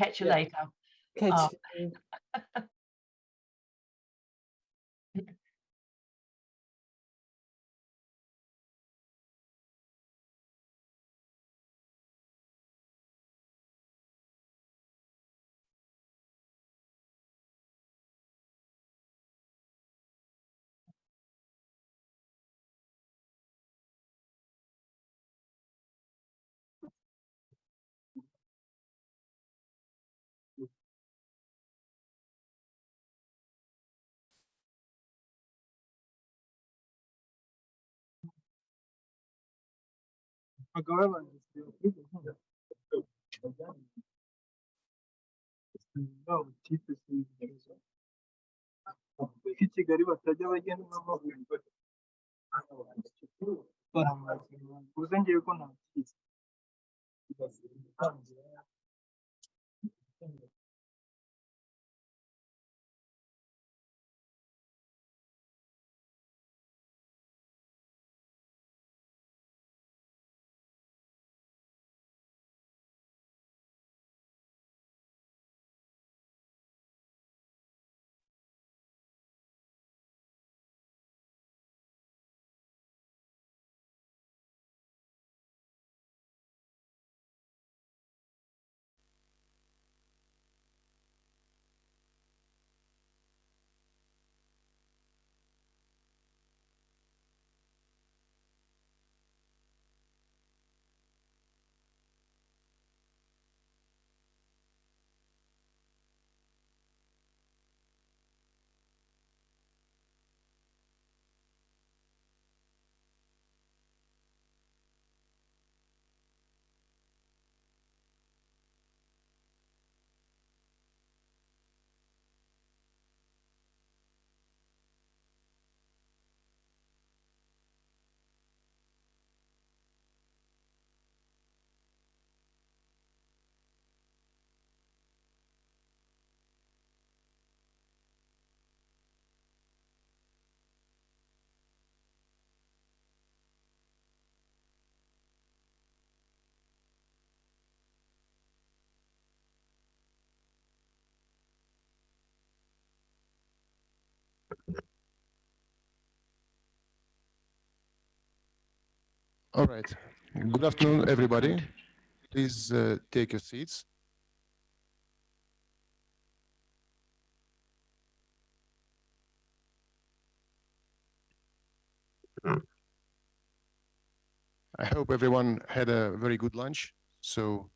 Catch you Yeah. later. Catch Oh. you. Kigali batajya bagenda n'amaguru All right. Good afternoon, everybody. Please uh, take your seats. I hope everyone had a very good lunch, so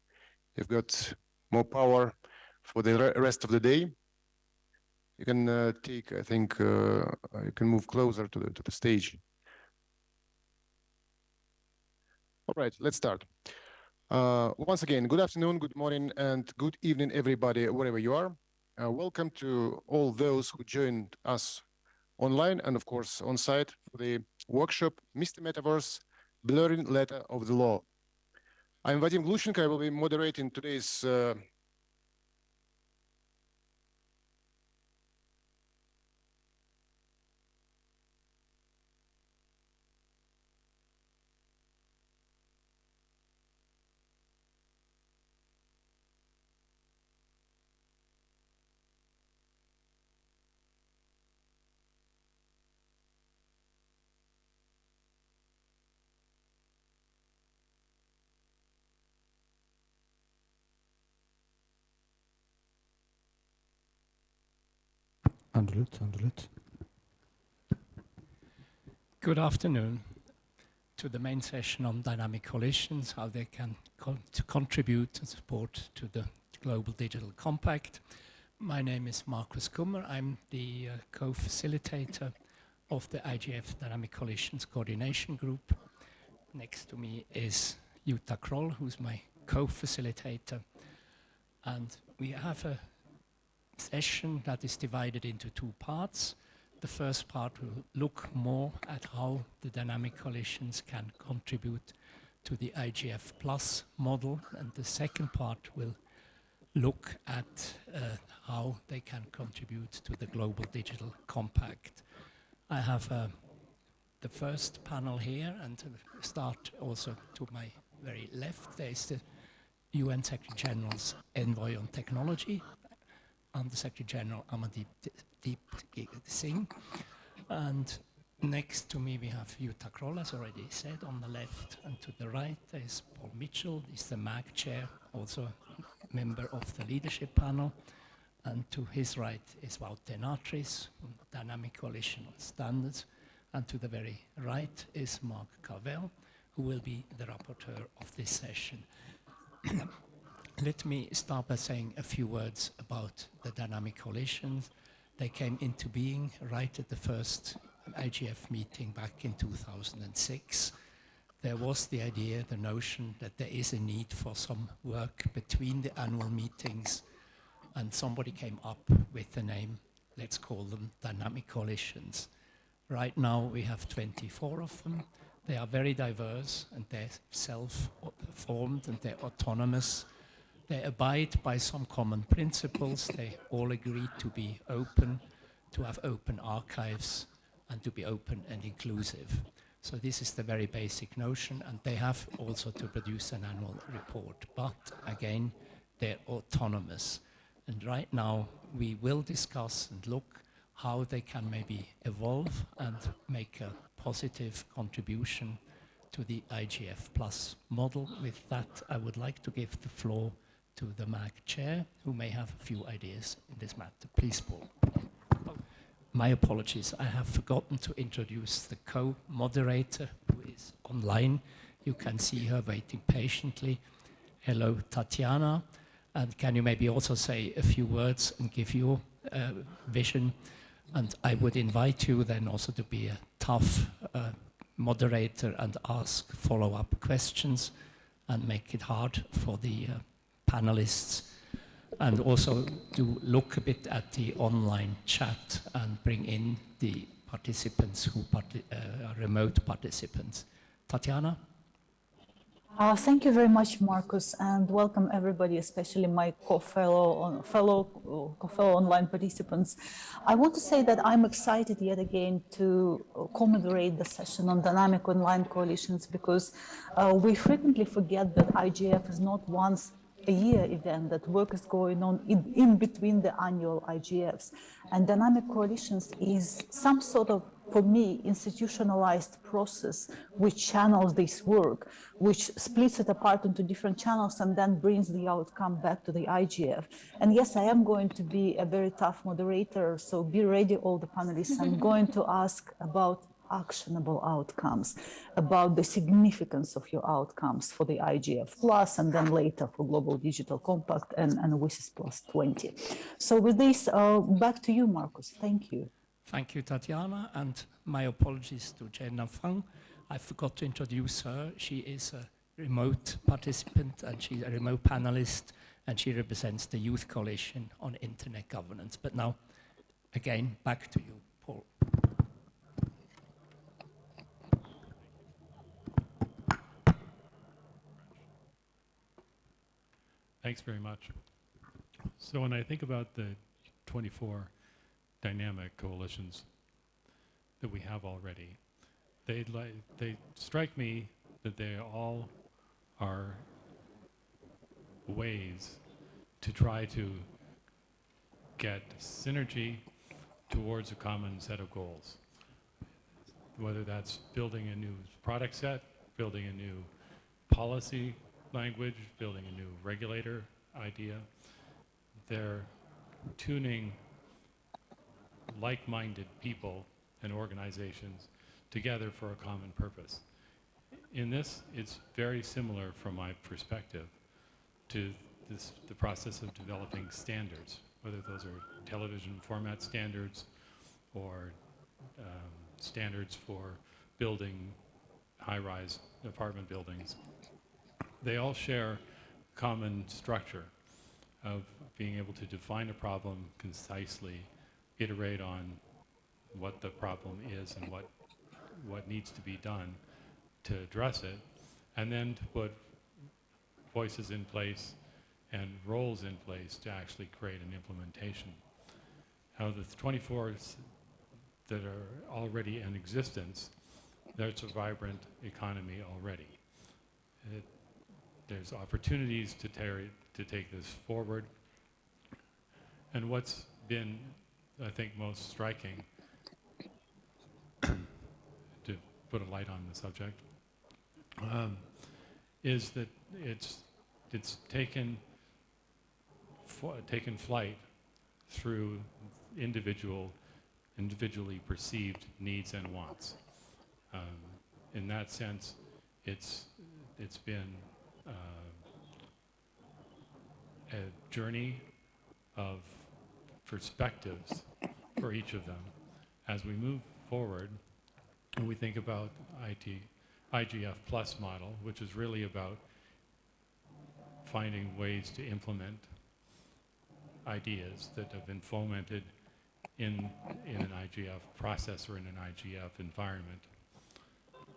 you've got more power for the rest of the day. You can uh, take, I think, uh, you can move closer to the to the stage. All right, let's start. Uh, once again, good afternoon, good morning, and good evening, everybody, wherever you are. Uh, welcome to all those who joined us online and, of course, on site for the workshop, Mr. Metaverse, Blurring Letter of the Law. I'm Vadim Glushenko. I will be moderating today's uh, Good afternoon to the main session on dynamic coalitions, how they can con to contribute and support to the Global Digital Compact. My name is Markus Kummer. I'm the uh, co-facilitator of the IGF Dynamic Coalitions Coordination Group. Next to me is Jutta Kroll, who's my co-facilitator. And we have a session that is divided into two parts. The first part will look more at how the dynamic coalitions can contribute to the IGF plus model, and the second part will look at uh, how they can contribute to the Global Digital Compact. I have uh, the first panel here, and to start also to my very left, there is the UN Secretary General's envoy on technology, Under Secretary General Amandeep Deep Singh. And next to me we have Jutta Kroll, as already said, on the left. And to the right is Paul Mitchell, he's the MAG chair, also a member of the leadership panel. And to his right is Wout de Natris, from Dynamic Coalition on Standards. And to the very right is Mark Carvell, who will be the rapporteur of this session. Let me start by saying a few words about the dynamic coalitions. They came into being right at the first IGF meeting back in 2006. There was the idea, the notion that there is a need for some work between the annual meetings and somebody came up with the name, let's call them dynamic coalitions. Right now we have 24 of them. They are very diverse and they're self-formed and they're autonomous. They abide by some common principles. They all agree to be open, to have open archives and to be open and inclusive. So this is the very basic notion and they have also to produce an annual report. But again, they're autonomous. And right now we will discuss and look how they can maybe evolve and make a positive contribution to the IGF Plus model. With that, I would like to give the floor to the MAG chair, who may have a few ideas in this matter. Please, Paul. My apologies, I have forgotten to introduce the co-moderator who is online. You can see her waiting patiently. Hello, Tatiana. And can you maybe also say a few words and give your uh, vision? And I would invite you then also to be a tough uh, moderator and ask follow-up questions and make it hard for the uh, panelists and also to look a bit at the online chat and bring in the participants who uh, are remote participants. Tatiana? Uh, thank you very much, Marcus, and welcome everybody, especially my co-fellow fellow co-fellow online participants. I want to say that I'm excited yet again to commemorate the session on dynamic online coalitions because uh, we frequently forget that IGF is not once a year event that work is going on in, in between the annual IGFs. And dynamic coalitions is some sort of, for me, institutionalized process which channels this work, which splits it apart into different channels and then brings the outcome back to the IGF. And yes, I am going to be a very tough moderator, so be ready, all the panelists. I'm going to ask about actionable outcomes, about the significance of your outcomes for the IGF Plus and then later for Global Digital Compact and, and WSIS Plus 20. So with this, uh, back to you, Marcus. Thank you. Thank you, Tatiana, and my apologies to Jenna Fung. I forgot to introduce her. She is a remote participant and she's a remote panelist and she represents the Youth Coalition on Internet Governance. But now, again, back to you, Paul. Thanks very much. So when I think about the 24 dynamic coalitions that we have already, they they strike me that they all are ways to try to get synergy towards a common set of goals. Whether that's building a new product set, building a new policy language, building a new regulator idea. They're tuning like-minded people and organizations together for a common purpose. In this, it's very similar from my perspective to this, the process of developing standards, whether those are television format standards or um, standards for building high-rise apartment buildings they all share common structure of being able to define a problem concisely, iterate on what the problem is and what, what needs to be done to address it, and then to put voices in place and roles in place to actually create an implementation. Now the 24s that are already in existence, there's a vibrant economy already. It, there's opportunities to, tarry, to take this forward. And what's been, I think, most striking, to put a light on the subject, um, is that it's, it's taken, taken flight through individual, individually perceived needs and wants. Um, in that sense, it's, it's been uh, a journey of perspectives for each of them. As we move forward, and we think about IT, IGF plus model, which is really about finding ways to implement ideas that have been fomented in, in an IGF process or in an IGF environment.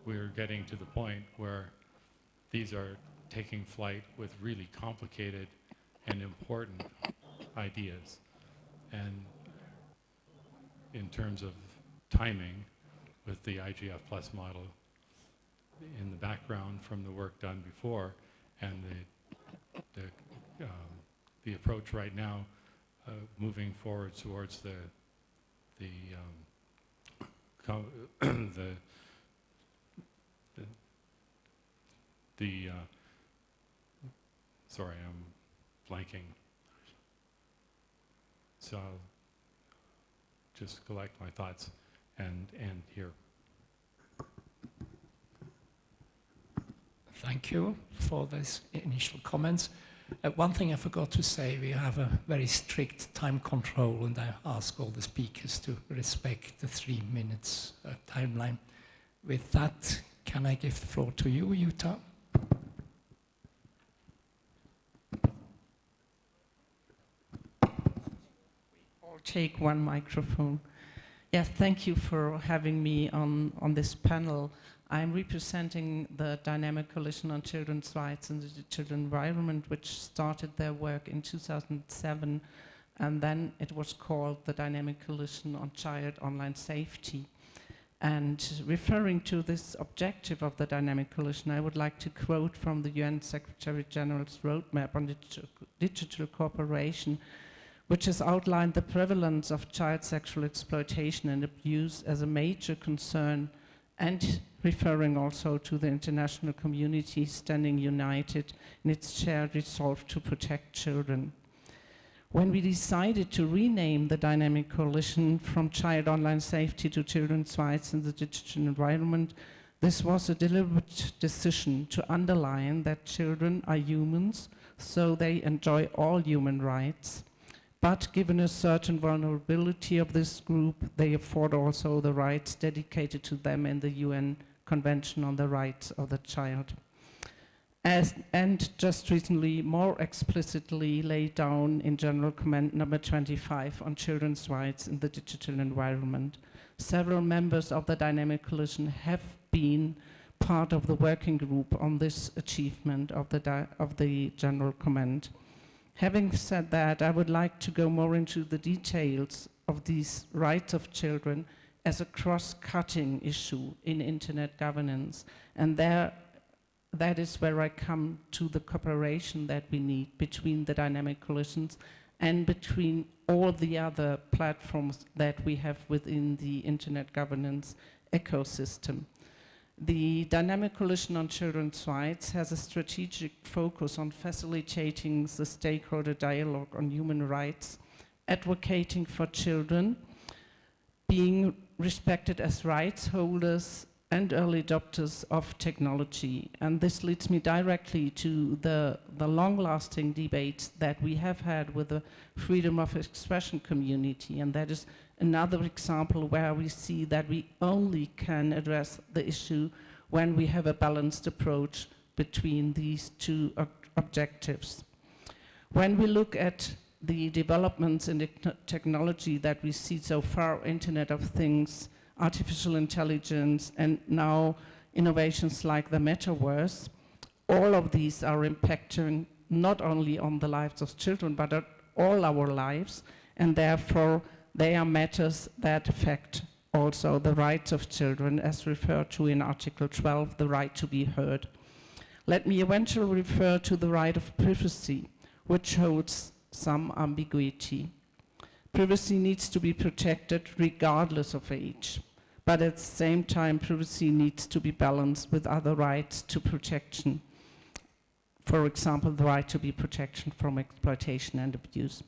We're getting to the point where these are taking flight with really complicated and important ideas. And in terms of timing, with the IGF plus model in the background from the work done before, and the, the, um, the approach right now, uh, moving forward towards the, the, um, the, the, the uh, sorry, I'm blanking. So I'll just collect my thoughts and end here. Thank you for those initial comments. Uh, one thing I forgot to say, we have a very strict time control and I ask all the speakers to respect the three minutes uh, timeline. With that, can I give the floor to you, Jutta? Take one microphone. Yes, thank you for having me on, on this panel. I'm representing the Dynamic Coalition on Children's Rights and the Digital Environment, which started their work in 2007, and then it was called the Dynamic Coalition on Child Online Safety. And referring to this objective of the Dynamic Coalition, I would like to quote from the UN Secretary General's roadmap on digital, digital cooperation, which has outlined the prevalence of child sexual exploitation and abuse as a major concern and referring also to the international community standing united in its shared resolve to protect children. When we decided to rename the Dynamic Coalition from Child Online Safety to Children's Rights in the Digital Environment, this was a deliberate decision to underline that children are humans, so they enjoy all human rights. But given a certain vulnerability of this group, they afford also the rights dedicated to them in the UN Convention on the Rights of the Child. As, and just recently, more explicitly laid down in General Comment number 25 on children's rights in the digital environment. Several members of the Dynamic Coalition have been part of the working group on this achievement of the, of the General Comment. Having said that, I would like to go more into the details of these rights of children as a cross-cutting issue in internet governance. And there, that is where I come to the cooperation that we need between the dynamic coalitions and between all the other platforms that we have within the internet governance ecosystem. The Dynamic Coalition on Children's Rights has a strategic focus on facilitating the stakeholder dialogue on human rights, advocating for children, being respected as rights holders and early adopters of technology. And this leads me directly to the, the long-lasting debate that we have had with the freedom of expression community, and that is another example where we see that we only can address the issue when we have a balanced approach between these two ob objectives. When we look at the developments in the technology that we see so far, Internet of Things, artificial intelligence, and now innovations like the metaverse, all of these are impacting not only on the lives of children, but on all our lives, and therefore they are matters that affect also the rights of children as referred to in Article 12, the right to be heard. Let me eventually refer to the right of privacy, which holds some ambiguity. Privacy needs to be protected regardless of age, but at the same time, privacy needs to be balanced with other rights to protection. For example, the right to be protection from exploitation and abuse.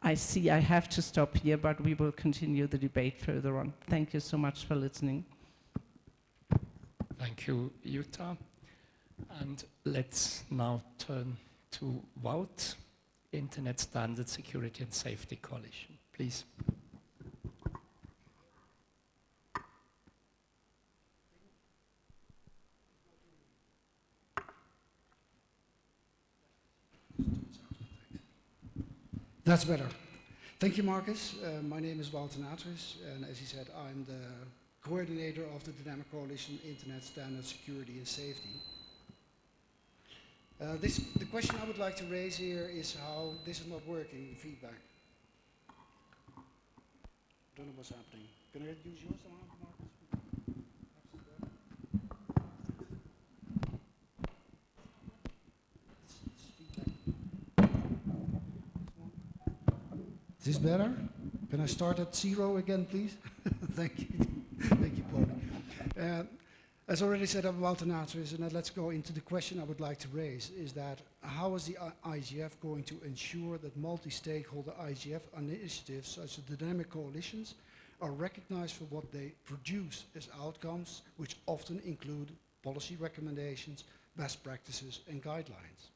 I see I have to stop here, but we will continue the debate further on. Thank you so much for listening. Thank you, Jutta. And let's now turn to Wout, Internet Standard Security and Safety Coalition. Please. That's better. Thank you, Marcus. Uh, my name is Wout de Natris, and as he said, I'm the coordinator of the Dynamic Coalition Internet Standard Security and Safety. Uh, this, the question I would like to raise here is how this is not working, feedback. Don't know what's happening. Can I use yours Marcus? It's- it's feedback. Is this better? Can I start at zero again, please? Thank you. Thank you, Paul. Uh, as already said, Wout de Natris, and let's go into the question I would like to raise, is that how is the IGF going to ensure that multi-stakeholder IGF initiatives, such as dynamic coalitions, are recognized for what they produce as outcomes, which often include policy recommendations, best practices, and guidelines?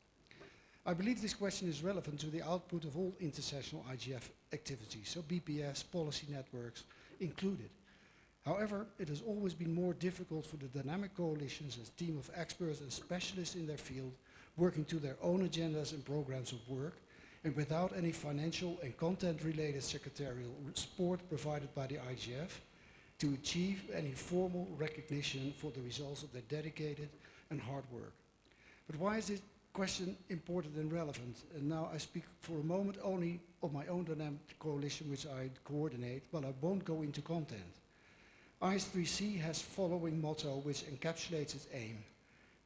I believe this question is relevant to the output of all intersessional IGF activities, so BPS, policy networks included. However, it has always been more difficult for the dynamic coalitions as team of experts and specialists in their field working to their own agendas and programs of work and without any financial and content-related secretarial support provided by the IGF to achieve any formal recognition for the results of their dedicated and hard work. But why is this question important and relevant? And now I speak for a moment only of my own dynamic coalition which I coordinate, but I won't go into content. IS3C has following motto which encapsulates its aim,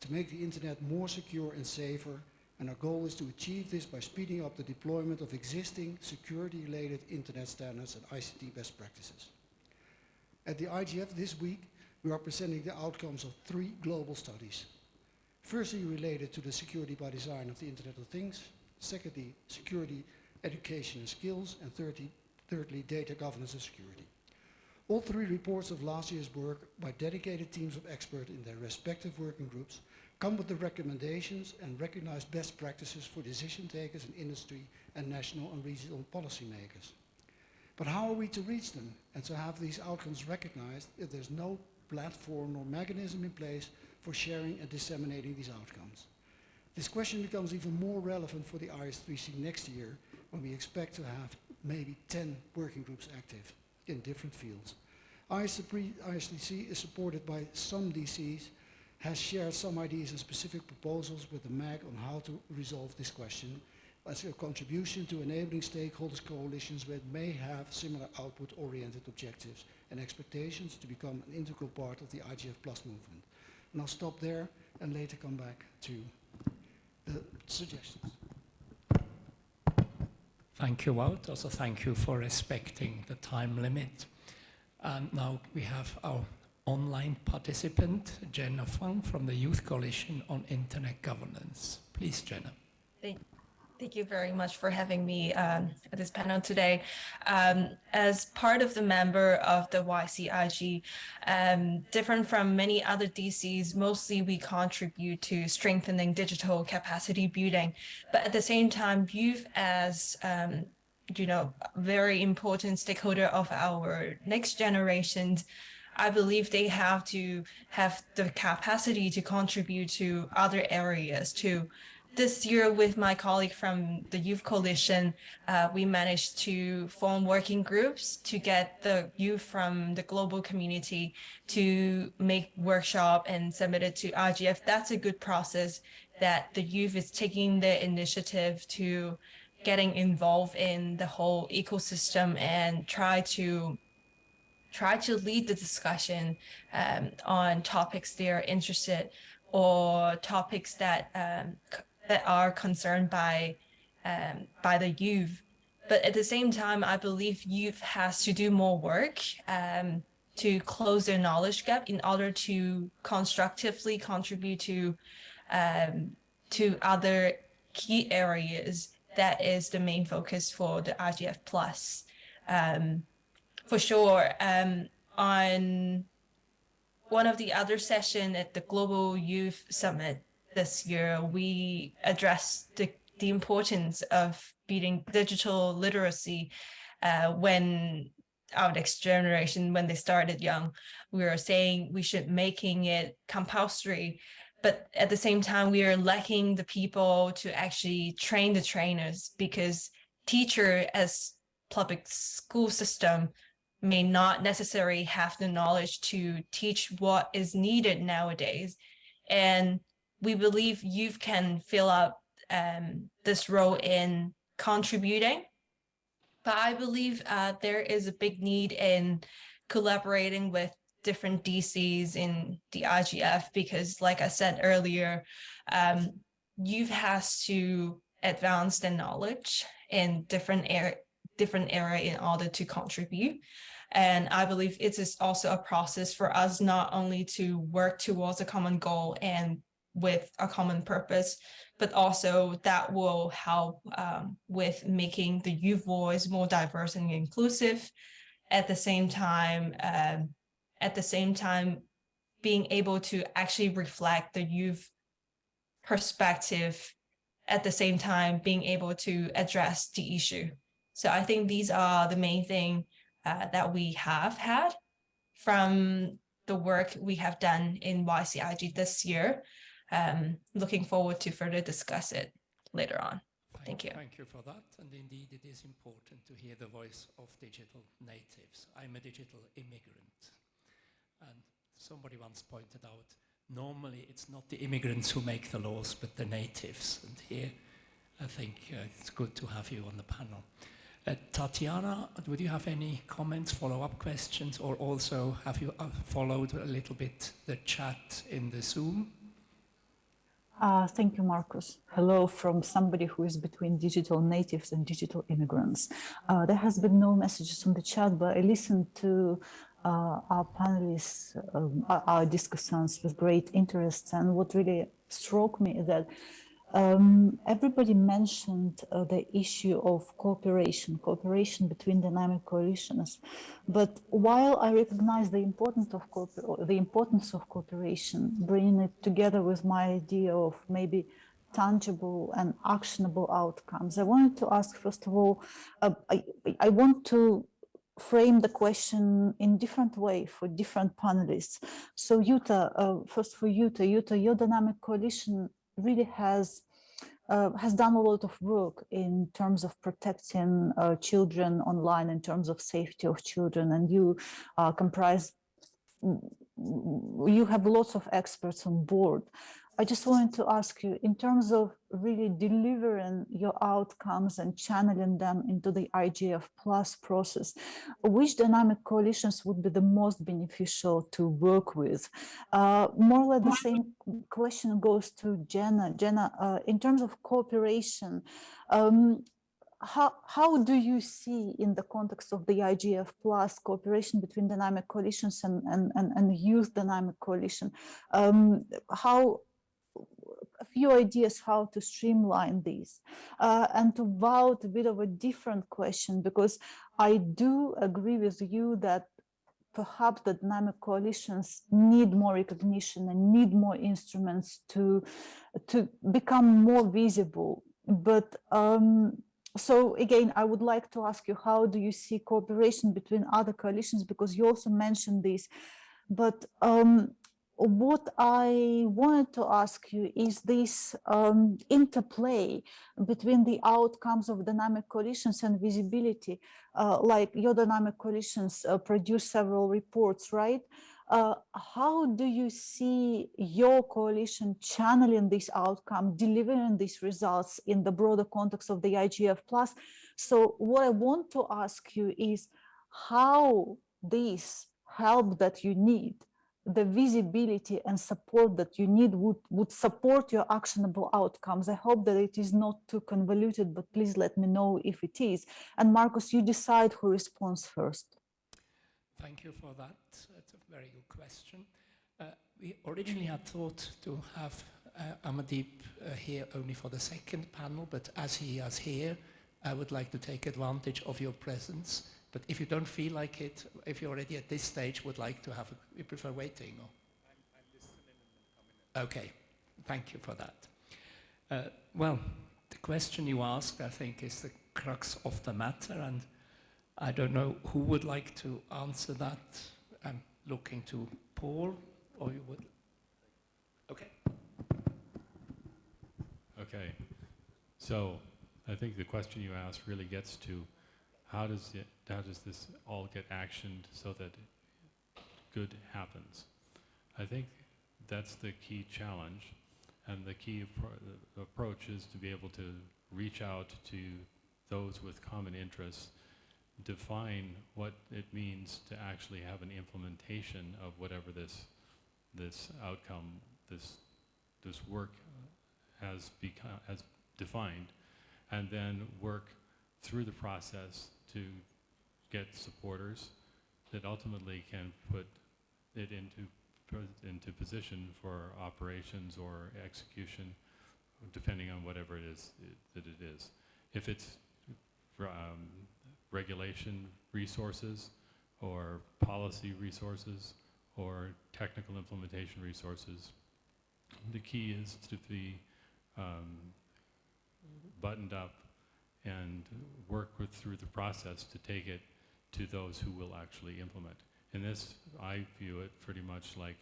to make the internet more secure and safer, and our goal is to achieve this by speeding up the deployment of existing security-related internet standards and ICT best practices. At the IGF this week, we are presenting the outcomes of three global studies. Firstly, related to the security by design of the Internet of Things. Secondly, security, education and skills. And thirdly, thirdly data governance and security. All three reports of last year's work by dedicated teams of experts in their respective working groups come with the recommendations and recognized best practices for decision takers in industry and national and regional policymakers. But how are we to reach them and to have these outcomes recognized if there's no platform or mechanism in place for sharing and disseminating these outcomes? This question becomes even more relevant for the IS3C next year when we expect to have maybe 10 working groups active in different fields. IS3C is supported by some DCs, has shared some ideas and specific proposals with the MAG on how to resolve this question as a contribution to enabling stakeholders coalitions that may have similar output-oriented objectives and expectations to become an integral part of the IGF Plus movement. And I'll stop there and later come back to the suggestions. Thank you, Wout. Also, thank you for respecting the time limit. And now we have our online participant, Jenna Fung from the Youth Coalition on Internet Governance. Please, Jenna. Thank, thank you very much for having me um, at this panel today. Um, as part of the member of the YCIG, um, different from many other DCs, mostly we contribute to strengthening digital capacity building. But at the same time, youth as um, you know, very important stakeholder of our next generations, I believe they have to have the capacity to contribute to other areas too. This year with my colleague from the Youth Coalition, uh, we managed to form working groups to get the youth from the global community to make workshop and submit it to IGF. That's a good process that the youth is taking the initiative to getting involved in the whole ecosystem and try to try to lead the discussion um, on topics they're interested or topics that um, that are concerned by um, by the youth. But at the same time, I believe youth has to do more work um, to close their knowledge gap in order to constructively contribute to um, to other key areas that is the main focus for the IGF plus. Um, for sure, um, on one of the other session at the Global Youth Summit this year, we addressed the, the importance of beating digital literacy uh, when our next generation, when they started young, we were saying we should making it compulsory. But at the same time, we are lacking the people to actually train the trainers because teacher as public school system may not necessarily have the knowledge to teach what is needed nowadays. And we believe youth can fill up um, this role in contributing. But I believe uh, there is a big need in collaborating with different DCs in the IGF because like I said earlier, um, youth has to advance their knowledge in different area different area in order to contribute. And I believe it is also a process for us not only to work towards a common goal and with a common purpose, but also that will help um, with making the youth voice more diverse and inclusive. At the same time, um, at the same time, being able to actually reflect the youth perspective at the same time being able to address the issue. So I think these are the main thing uh, that we have had from the work we have done in YCIG this year. Um, looking forward to further discuss it later on. Thank you. Thank you for that. And indeed, it is important to hear the voice of digital natives. I'm a digital immigrant. And somebody once pointed out, normally it's not the immigrants who make the laws, but the natives. And here, I think uh, it's good to have you on the panel. Uh, Tatiana, would you have any comments, follow-up questions, or also have you uh, followed a little bit the chat in the Zoom? Uh, thank you, Marcus. Hello from somebody who is between digital natives and digital immigrants. Uh, there has been no messages on the chat, but I listened to uh, our panelists, um, our, our discussants with great interest. And what really struck me is that um, everybody mentioned uh, the issue of cooperation, cooperation between dynamic coalitions. But while I recognize the importance of the importance of cooperation, bringing it together with my idea of maybe tangible and actionable outcomes, I wanted to ask first of all, uh, I, I want to frame the question in different way for different panelists. So Jutta, uh, first for Jutta, Jutta, your dynamic coalition really has uh, has done a lot of work in terms of protecting uh, children online in terms of safety of children. And you uh, comprise you have lots of experts on board I just wanted to ask you, in terms of really delivering your outcomes and channeling them into the IGF plus process, which dynamic coalitions would be the most beneficial to work with? Uh, more or less the same question goes to Jenna. Jenna, uh, in terms of cooperation, um, how, how do you see in the context of the IGF plus cooperation between dynamic coalitions and, and, and, and youth dynamic coalition? Um, how a few ideas how to streamline these uh, and to vote a bit of a different question because I do agree with you that perhaps the dynamic coalitions need more recognition and need more instruments to to become more visible. But um, so again i would like to ask you how do you see cooperation between other coalitions? Because you also mentioned this. But um, what I wanted to ask you is this um, interplay between the outcomes of dynamic coalitions and visibility, uh, like your dynamic coalitions uh, produce several reports, right? Uh, how do you see your coalition channeling this outcome, delivering these results in the broader context of the IGF plus? So what I want to ask you is how this help that you need the visibility and support that you need would, would support your actionable outcomes. I hope that it is not too convoluted, but please let me know if it is. And Marcus, you decide who responds first. Thank you for that. That's a very good question. Uh, we originally had thought to have uh, Amandeep uh, here only for the second panel, but as he is here, I would like to take advantage of your presence but if you don't feel like it, if you already at this stage would like to have, a, you prefer waiting? Or? I'm, I'm listening and coming. Okay, thank you for that. Uh, well, the question you asked, I think, is the crux of the matter, and I don't know who would like to answer that. I'm looking to Paul, or you would? Okay. Okay. So I think the question you asked really gets to how does it, how does this all get actioned so that good happens? I think that's the key challenge, and the key appro approach is to be able to reach out to those with common interests, define what it means to actually have an implementation of whatever this this outcome, this this work has become has defined, and then work through the process to get supporters that ultimately can put it into into position for operations or execution, depending on whatever it is it, that it is. If it's um, regulation resources or policy resources or technical implementation resources, the key is to be um, buttoned up and work with, through the process to take it to those who will actually implement. In this, I view it pretty much like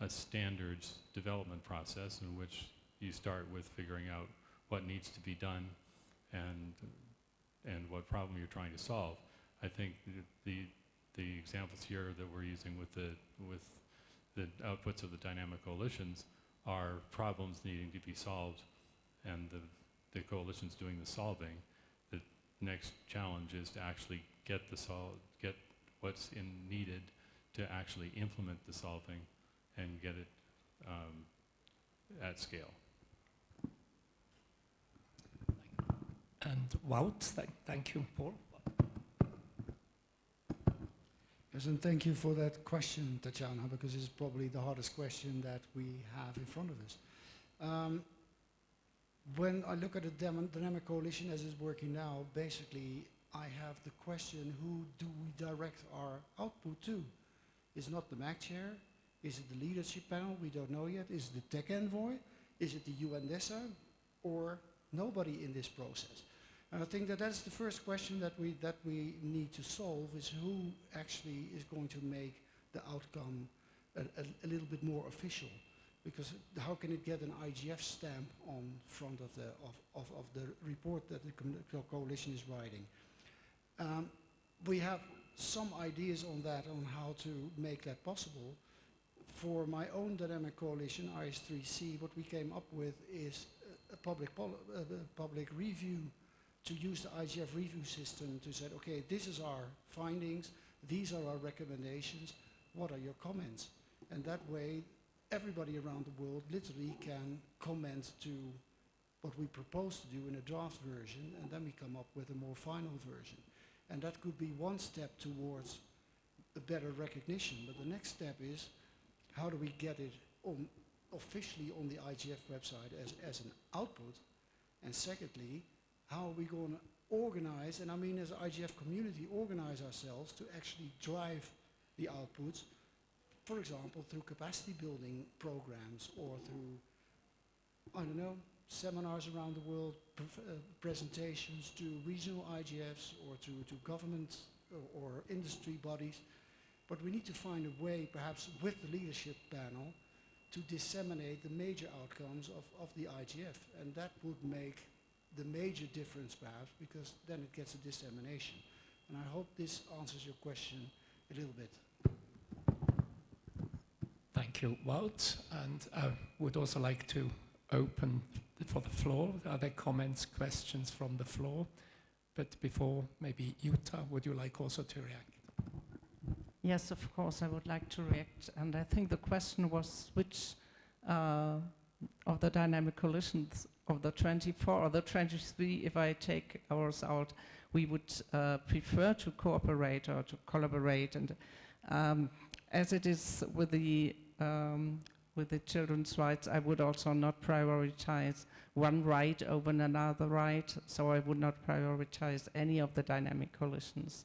a standards development process in which you start with figuring out what needs to be done and, and what problem you're trying to solve. I think the, the examples here that we're using with the, with the outputs of the dynamic coalitions are problems needing to be solved and the, the coalitions doing the solving next challenge is to actually get the sol get what's in needed to actually implement the solving and get it um, at scale. And Wout, th thank you, Paul. Yes, and thank you for that question, Tatjana, because it's probably the hardest question that we have in front of us. Um, when I look at the dynamic coalition as it's working now, basically I have the question, who do we direct our output to? Is not the MAG chair? Is it the leadership panel? We don't know yet. Is it the tech envoy? Is it the UNDESA? Or nobody in this process? And I think that that's the first question that we, that we need to solve is who actually is going to make the outcome a, a, a little bit more official because how can it get an IGF stamp on front of the, of, of, of the report that the co coalition is writing? Um, we have some ideas on that, on how to make that possible. For my own dynamic coalition, IS3C, what we came up with is a, public, public review to use the IGF review system to say, okay, this is our findings, these are our recommendations, what are your comments? And that way, everybody around the world literally can comment to what we propose to do in a draft version and then we come up with a more final version. And that could be one step towards a better recognition. But the next step is how do we get it on officially on the IGF website as, as an output? And secondly, how are we going to organize, and I mean as IGF community, organize ourselves to actually drive the outputs for example, through capacity building programs or through, I don't know, seminars around the world, uh, presentations to regional IGFs or to, to government or, or industry bodies. But we need to find a way, perhaps with the leadership panel, to disseminate the major outcomes of, of the IGF. And that would make the major difference, perhaps, because then it gets a dissemination. And I hope this answers your question a little bit. You, And I would also like to open for the floor. Are there comments, questions from the floor? But before, maybe Jutta, would you like also to react? Yes, of course, I would like to react. And I think the question was which uh, of the dynamic coalitions of the 24 or the 23, if I take ours out, we would uh, prefer to cooperate or to collaborate. And um, as it is with the um, with the children's rights, I would also not prioritize one right over another right, so I would not prioritize any of the dynamic coalitions.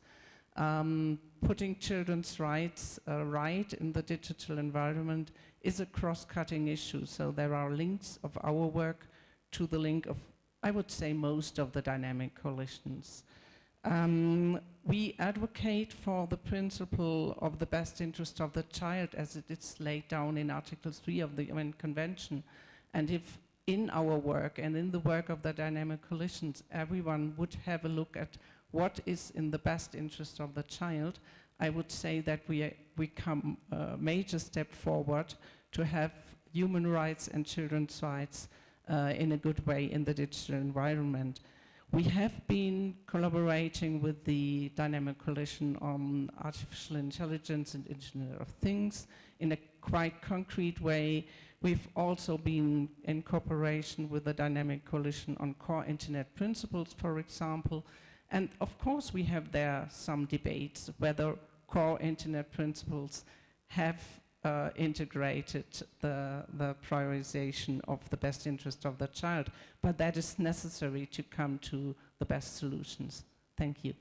Um, putting children's rights uh, right in the digital environment is a cross-cutting issue, so there are links of our work to the link of, I would say, most of the dynamic coalitions. Um, we advocate for the principle of the best interest of the child as it is laid down in Article 3 of the UN Convention. And if in our work and in the work of the dynamic coalitions, everyone would have a look at what is in the best interest of the child, I would say that we, we come a major step forward to have human rights and children's rights uh, in a good way in the digital environment. We have been collaborating with the Dynamic Coalition on Artificial Intelligence and Internet of Things in a quite concrete way. We've also been in cooperation with the Dynamic Coalition on Core Internet Principles, for example. And of course, we have there some debates whether core Internet principles have uh, integrated the, the prioritization of the best interest of the child, but that is necessary to come to the best solutions. Thank you.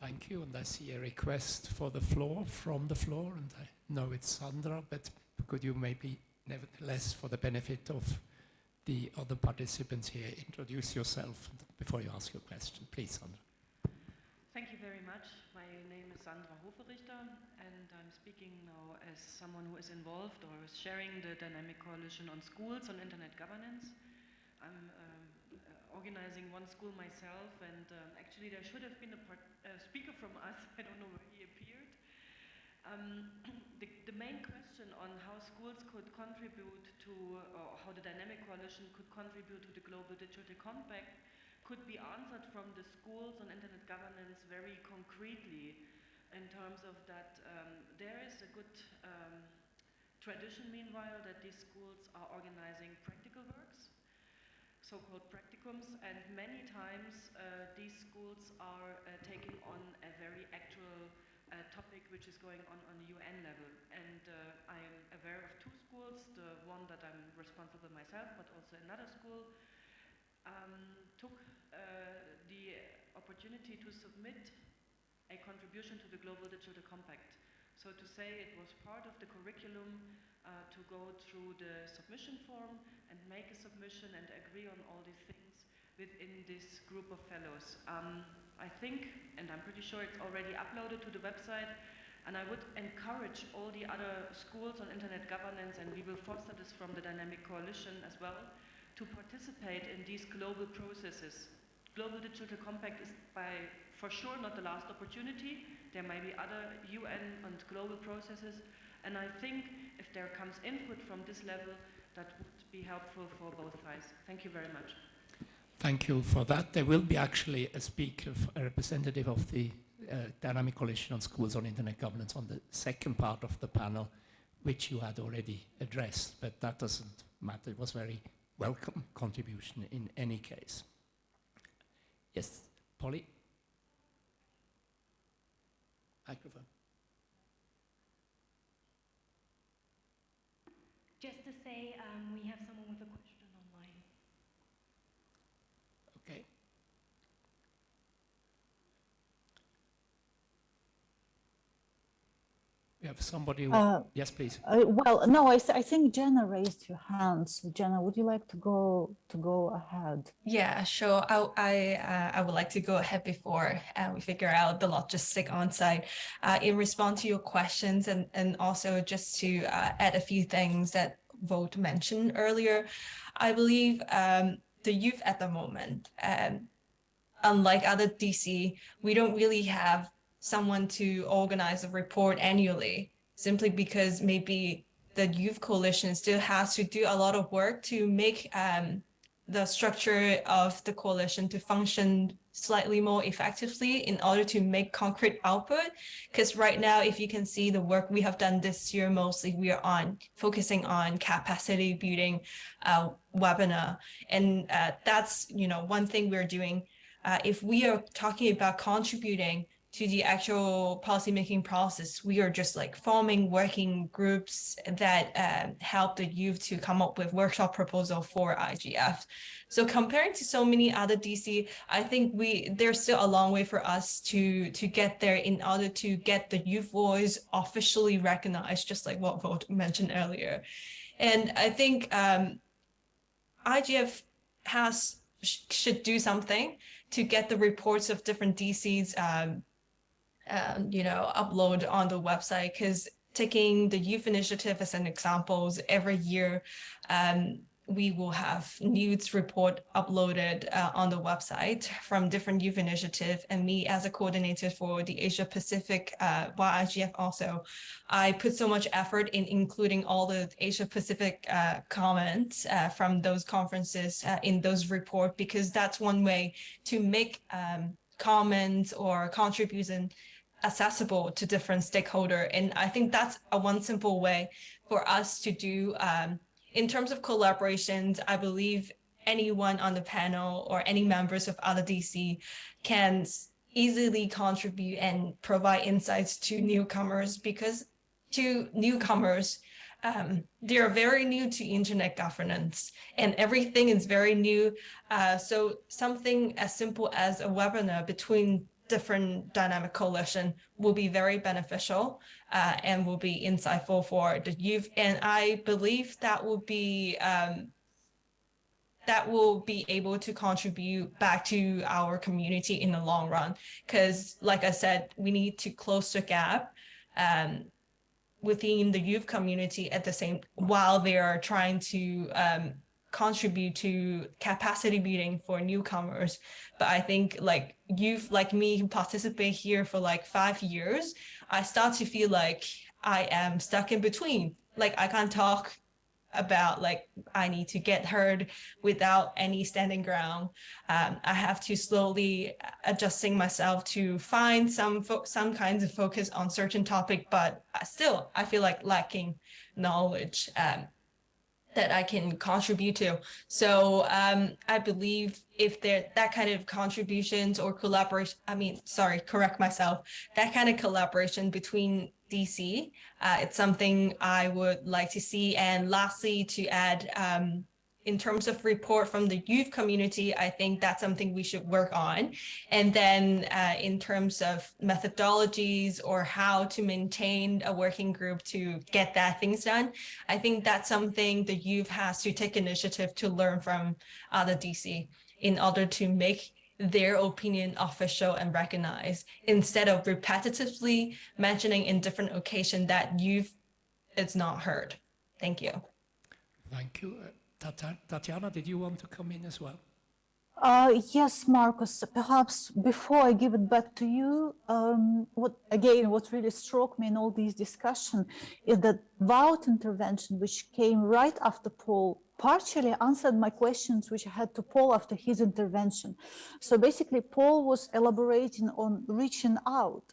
Thank you, and I see a request for the floor, from the floor, and I know it's Sandra, but could you maybe, nevertheless, for the benefit of the other participants here, introduce yourself before you ask your question. Please, Sandra. Thank you very much. My name is Sandra Hoferichter, I'm speaking now as someone who is involved or is sharing the Dynamic Coalition on Schools on Internet Governance. I'm uh, organizing one school myself, and um, actually there should have been a part, uh, speaker from us. I don't know where he appeared. Um, the, the, main question on how schools could contribute to, or how the Dynamic Coalition could contribute to the Global Digital Compact could be answered from the schools on internet governance very concretely in terms of that um, there is a good um, tradition, meanwhile, that these schools are organizing practical works, so-called practicums, and many times uh, these schools are uh, taking on a very actual uh, topic which is going on on the UN level. And uh, I am aware of two schools, the one that I'm responsible myself, but also another school, um, took uh, the opportunity to submit a contribution to the Global Digital Compact. So to say it was part of the curriculum uh, to go through the submission form and make a submission and agree on all these things within this group of fellows. Um, I think, and I'm pretty sure it's already uploaded to the website, and I would encourage all the other schools on internet governance, and we will foster this from the Dynamic Coalition as well, to participate in these global processes. Global Digital Compact is by for sure not the last opportunity. There may be other UN and global processes. And I think if there comes input from this level, that would be helpful for both sides. Thank you very much. Thank you for that. There will be actually a speaker, a representative of the uh, Dynamic Coalition on Schools on Internet Governance on the second part of the panel, which you had already addressed, but that doesn't matter. It was very welcome contribution in any case. Yes, Polly? Microphone. Just to say, um, we have someone with a question online. Okay. We have somebody who, uh, yes, please. Uh, well, no, I, I think Jenna raised your hand. So Jenna, would you like to go to go ahead? Yeah, sure. I I, uh, I would like to go ahead before uh, we figure out the logistic on site. Uh, in response to your questions and and also just to uh, add a few things that Wout mentioned earlier, I believe um, the youth at the moment, um, unlike other DC, we don't really have someone to organize a report annually simply because maybe the youth coalition still has to do a lot of work to make um, the structure of the coalition to function slightly more effectively in order to make concrete output. Because right now, if you can see the work we have done this year, mostly we are on focusing on capacity building uh, webinar. And uh, that's, you know, one thing we're doing. Uh, if we are talking about contributing to the actual policymaking process, we are just like forming working groups that uh, help the youth to come up with workshop proposal for IGF. So comparing to so many other DC, I think we there's still a long way for us to to get there in order to get the youth voice officially recognized, just like what Wout mentioned earlier. And I think um, IGF has sh should do something to get the reports of different DCs um, um, you know, upload on the website because taking the youth initiative as an example, every year um, we will have news report uploaded uh, on the website from different youth initiative. And me as a coordinator for the Asia Pacific uh, YIGF also, I put so much effort in including all the Asia Pacific uh, comments uh, from those conferences uh, in those report because that's one way to make um, comments or contribution accessible to different stakeholder. And I think that's a one simple way for us to do. Um, in terms of collaborations, I believe anyone on the panel or any members of other DC can easily contribute and provide insights to newcomers because to newcomers, um, they are very new to internet governance and everything is very new. Uh, so something as simple as a webinar between different dynamic coalition will be very beneficial uh, and will be insightful for the youth. And I believe that will be um, that will be able to contribute back to our community in the long run. Because like I said, we need to close the gap um, within the youth community at the same while they are trying to um, contribute to capacity building for newcomers. But I think like youth like me who participate here for like five years, I start to feel like I am stuck in between. Like I can't talk about like I need to get heard without any standing ground. Um, I have to slowly adjusting myself to find some some kinds of focus on certain topic, but still I feel like lacking knowledge. Um, that I can contribute to. So um, I believe if there that kind of contributions or collaboration, I mean, sorry, correct myself, that kind of collaboration between DC, uh, it's something I would like to see. And lastly, to add, um, in terms of report from the youth community, I think that's something we should work on. And then uh, in terms of methodologies or how to maintain a working group to get that things done, I think that's something the youth has to take initiative to learn from other DC in order to make their opinion official and recognized instead of repetitively mentioning in different occasion that youth is not heard. Thank you. Thank you. Tatiana, did you want to come in as well? Uh, yes, Marcus, perhaps before I give it back to you, um, what again, what really struck me in all these discussion is that Wout intervention, which came right after Paul, partially answered my questions which I had to Paul after his intervention. So basically, Paul was elaborating on reaching out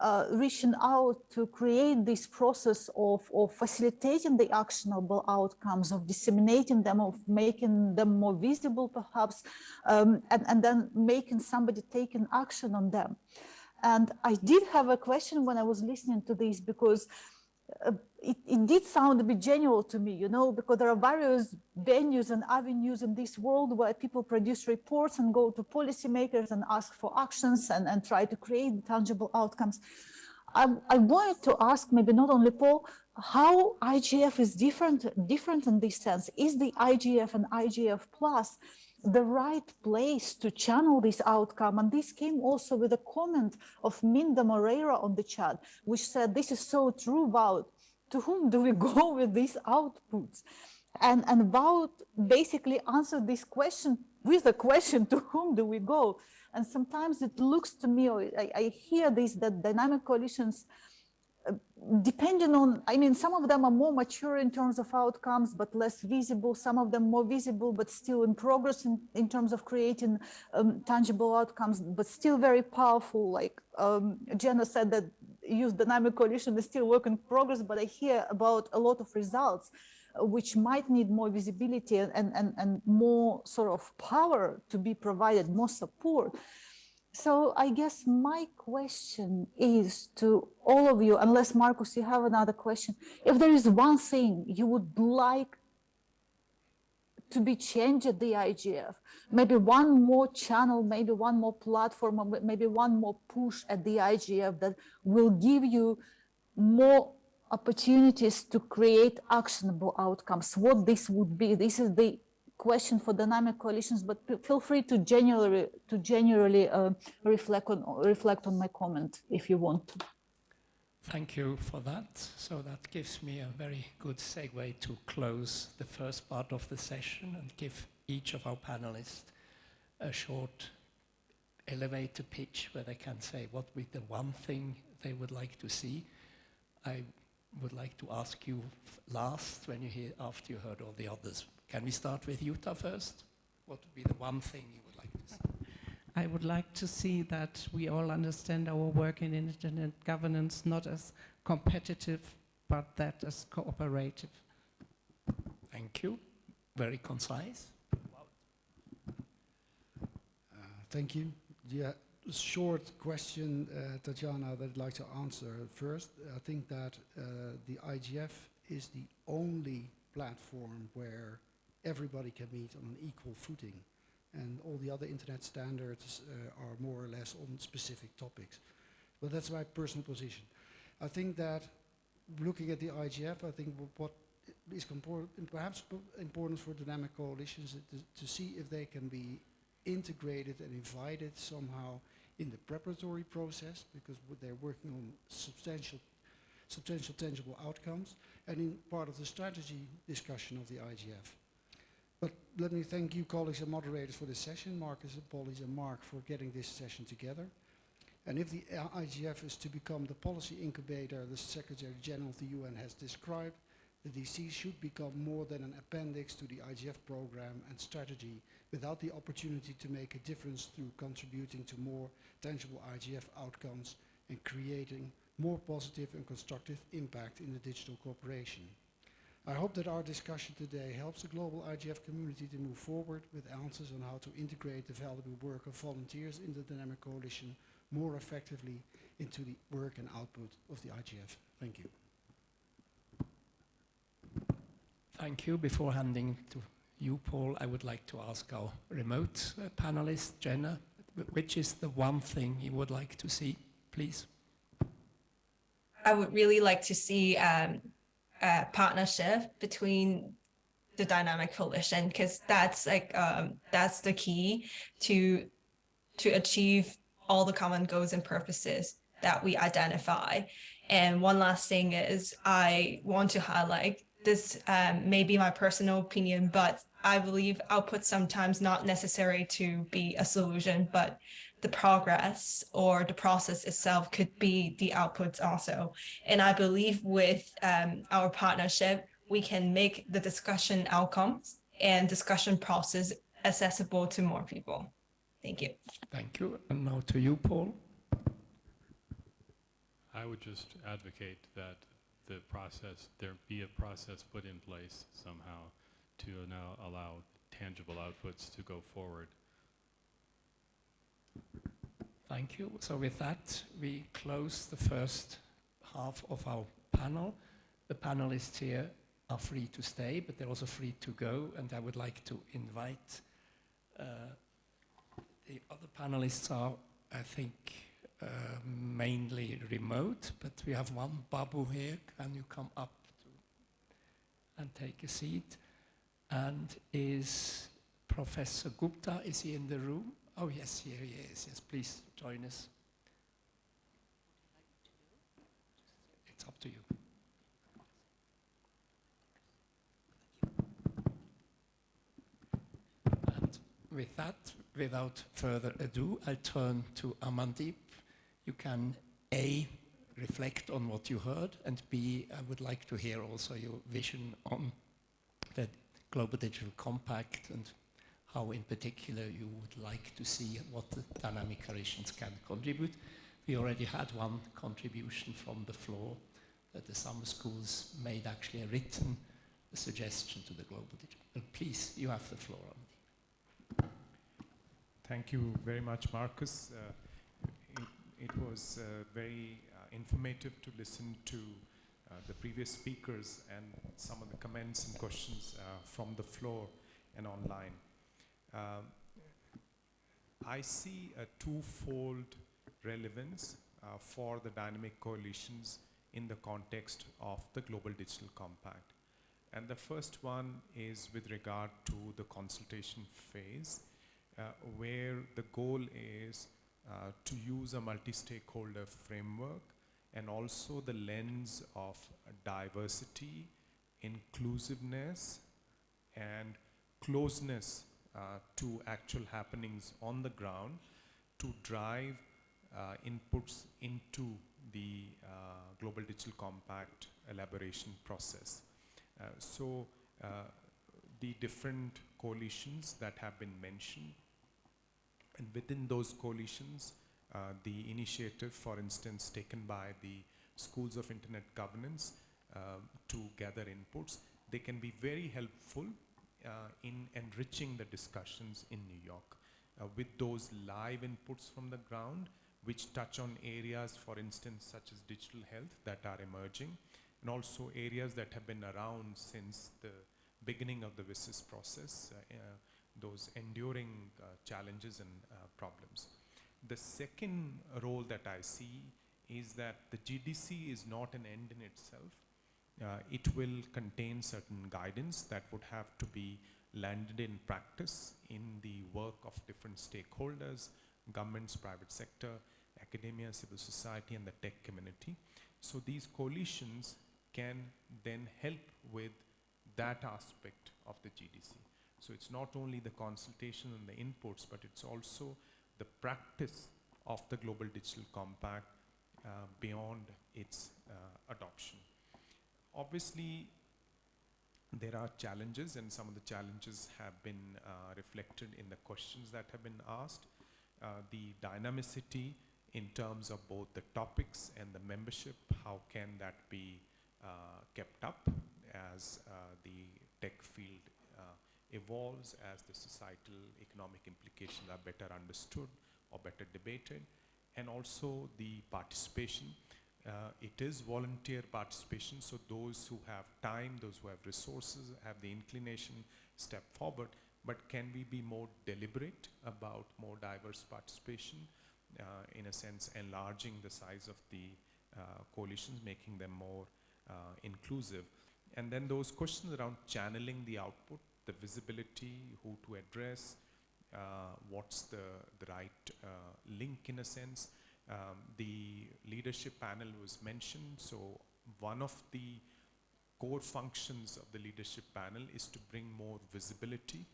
uh, reaching out to create this process of, of facilitating the actionable outcomes, of disseminating them, of making them more visible perhaps, um, and, and then making somebody take an action on them. And I did have a question when I was listening to this because uh, it, it, did sound a bit genuine to me, you know, because there are various venues and avenues in this world where people produce reports and go to policymakers and ask for actions and, and try to create tangible outcomes. I, I wanted to ask maybe not only Paul, how IGF is different, different in this sense. Is the IGF and IGF plus the right place to channel this outcome. And this came also with a comment of Minda Moreira on the chat, which said, this is so true about to whom do we go with these outputs? And, and about basically answer this question with a question, to whom do we go? And sometimes it looks to me, I, I hear this, that dynamic coalitions uh, depending on, I mean, some of them are more mature in terms of outcomes, but less visible. Some of them more visible, but still in progress in, in terms of creating um, tangible outcomes, but still very powerful. Like um, Jenna said that youth dynamic coalition is still work in progress, but I hear about a lot of results uh, which might need more visibility and, and, and more sort of power to be provided, more support. So I guess my question is to all of you, unless Marcus, you have another question. If there is one thing you would like to be changed at the IGF, maybe one more channel, maybe one more platform, maybe one more push at the IGF that will give you more opportunities to create actionable outcomes, what this would be. This is the question for dynamic coalitions, but feel free to generally to generally uh, reflect on reflect on my comment if you want to. Thank you for that. So that gives me a very good segue to close the first part of the session and give each of our panelists a short elevator pitch where they can say what would be the one thing they would like to see. I would like to ask you last when you hear after you heard all the others. Can we start with Jutta first? What would be the one thing you would like to see? I would like to see that we all understand our work in internet governance not as competitive, but that as cooperative. Thank you. Very concise. Uh, thank you. Yeah, short question, uh, Tatjana, that I'd like to answer. First, I think that uh, the IGF is the only platform where everybody can meet on an equal footing. And all the other internet standards uh, are more or less on specific topics. But that's my personal position. I think that looking at the IGF, I think what is perhaps important for dynamic coalitions is to see if they can be integrated and invited somehow in the preparatory process because they're working on substantial substantial tangible outcomes and in part of the strategy discussion of the IGF. But let me thank you colleagues and moderators for this session, Marcus and Pollies and Mark for getting this session together. And if the IGF is to become the policy incubator the Secretary General of the UN has described, the DC should become more than an appendix to the IGF program and strategy without the opportunity to make a difference through contributing to more tangible IGF outcomes and creating more positive and constructive impact in the digital cooperation. I hope that our discussion today helps the global IGF community to move forward with answers on how to integrate the valuable work of volunteers in the Dynamic Coalition more effectively into the work and output of the IGF. Thank you. Thank you. Before handing to you, Paul, I would like to ask our remote uh, panelist, Jenna, which is the one thing you would like to see, please? I would really like to see um, partnership between the dynamic coalition because that's like um, that's the key to to achieve all the common goals and purposes that we identify. And one last thing is I want to highlight this um, may be my personal opinion, but I believe output sometimes not necessary to be a solution, but the progress or the process itself could be the outputs also. And I believe with um, our partnership, we can make the discussion outcomes and discussion process accessible to more people. Thank you. Thank you. And now to you, Paul. I would just advocate that the process, there be a process put in place somehow to now allow tangible outputs to go forward Thank you. So with that, we close the first half of our panel. The panelists here are free to stay, but they're also free to go. And I would like to invite uh, the other panelists are, I think, uh, mainly remote, but we have one Babu here. Can you come up and take a seat? And is Professor Gupta, is he in the room? Oh, yes, here he is. Yes, please join us. It's up to you. And with that, without further ado, I'll turn to Amandeep. You can A, reflect on what you heard, and B, I would like to hear also your vision on the Global Digital Compact and how in particular you would like to see what the dynamic coalitions can contribute. We already had one contribution from the floor that the summer schools made actually a written suggestion to the Global Digital. Please, you have the floor. Thank you very much, Marcus. Uh, it, it, was uh, very uh, informative to listen to uh, the previous speakers and some of the comments and questions uh, from the floor and online. Um, I see a twofold relevance uh, for the dynamic coalitions in the context of the Global Digital Compact. And the first one is with regard to the consultation phase, uh, where the goal is uh, to use a multi-stakeholder framework and also the lens of diversity, inclusiveness, and closeness to actual happenings on the ground to drive uh, inputs into the uh, Global Digital Compact elaboration process. Uh, so uh, the different coalitions that have been mentioned and within those coalitions, uh, the initiative, for instance, taken by the schools of internet governance uh, to gather inputs, they can be very helpful uh, in enriching the discussions in New York uh, with those live inputs from the ground, which touch on areas, for instance, such as digital health that are emerging, and also areas that have been around since the beginning of the WSIS process, uh, uh, those enduring uh, challenges and uh, problems. The second role that I see is that the GDC is not an end in itself. Uh, it will contain certain guidance that would have to be landed in practice in the work of different stakeholders, governments, private sector, academia, civil society, and the tech community. So these coalitions can then help with that aspect of the GDC. So it's not only the consultation and the inputs, but it's also the practice of the Global Digital Compact uh, beyond its uh, adoption. Obviously, there are challenges and some of the challenges have been uh, reflected in the questions that have been asked. Uh, the dynamicity in terms of both the topics and the membership, how can that be uh, kept up as uh, the tech field evolves as the societal economic implications are better understood or better debated and also the participation. Uh, it is volunteer participation, so those who have time, those who have resources, have the inclination, step forward. But can we be more deliberate about more diverse participation? Uh, in a sense, enlarging the size of the uh, coalitions, making them more uh, inclusive. And then those questions around channeling the output, the visibility, who to address, uh, what's the, the right uh, link in a sense. Um, the leadership panel was mentioned, so one of the core functions of the leadership panel is to bring more visibility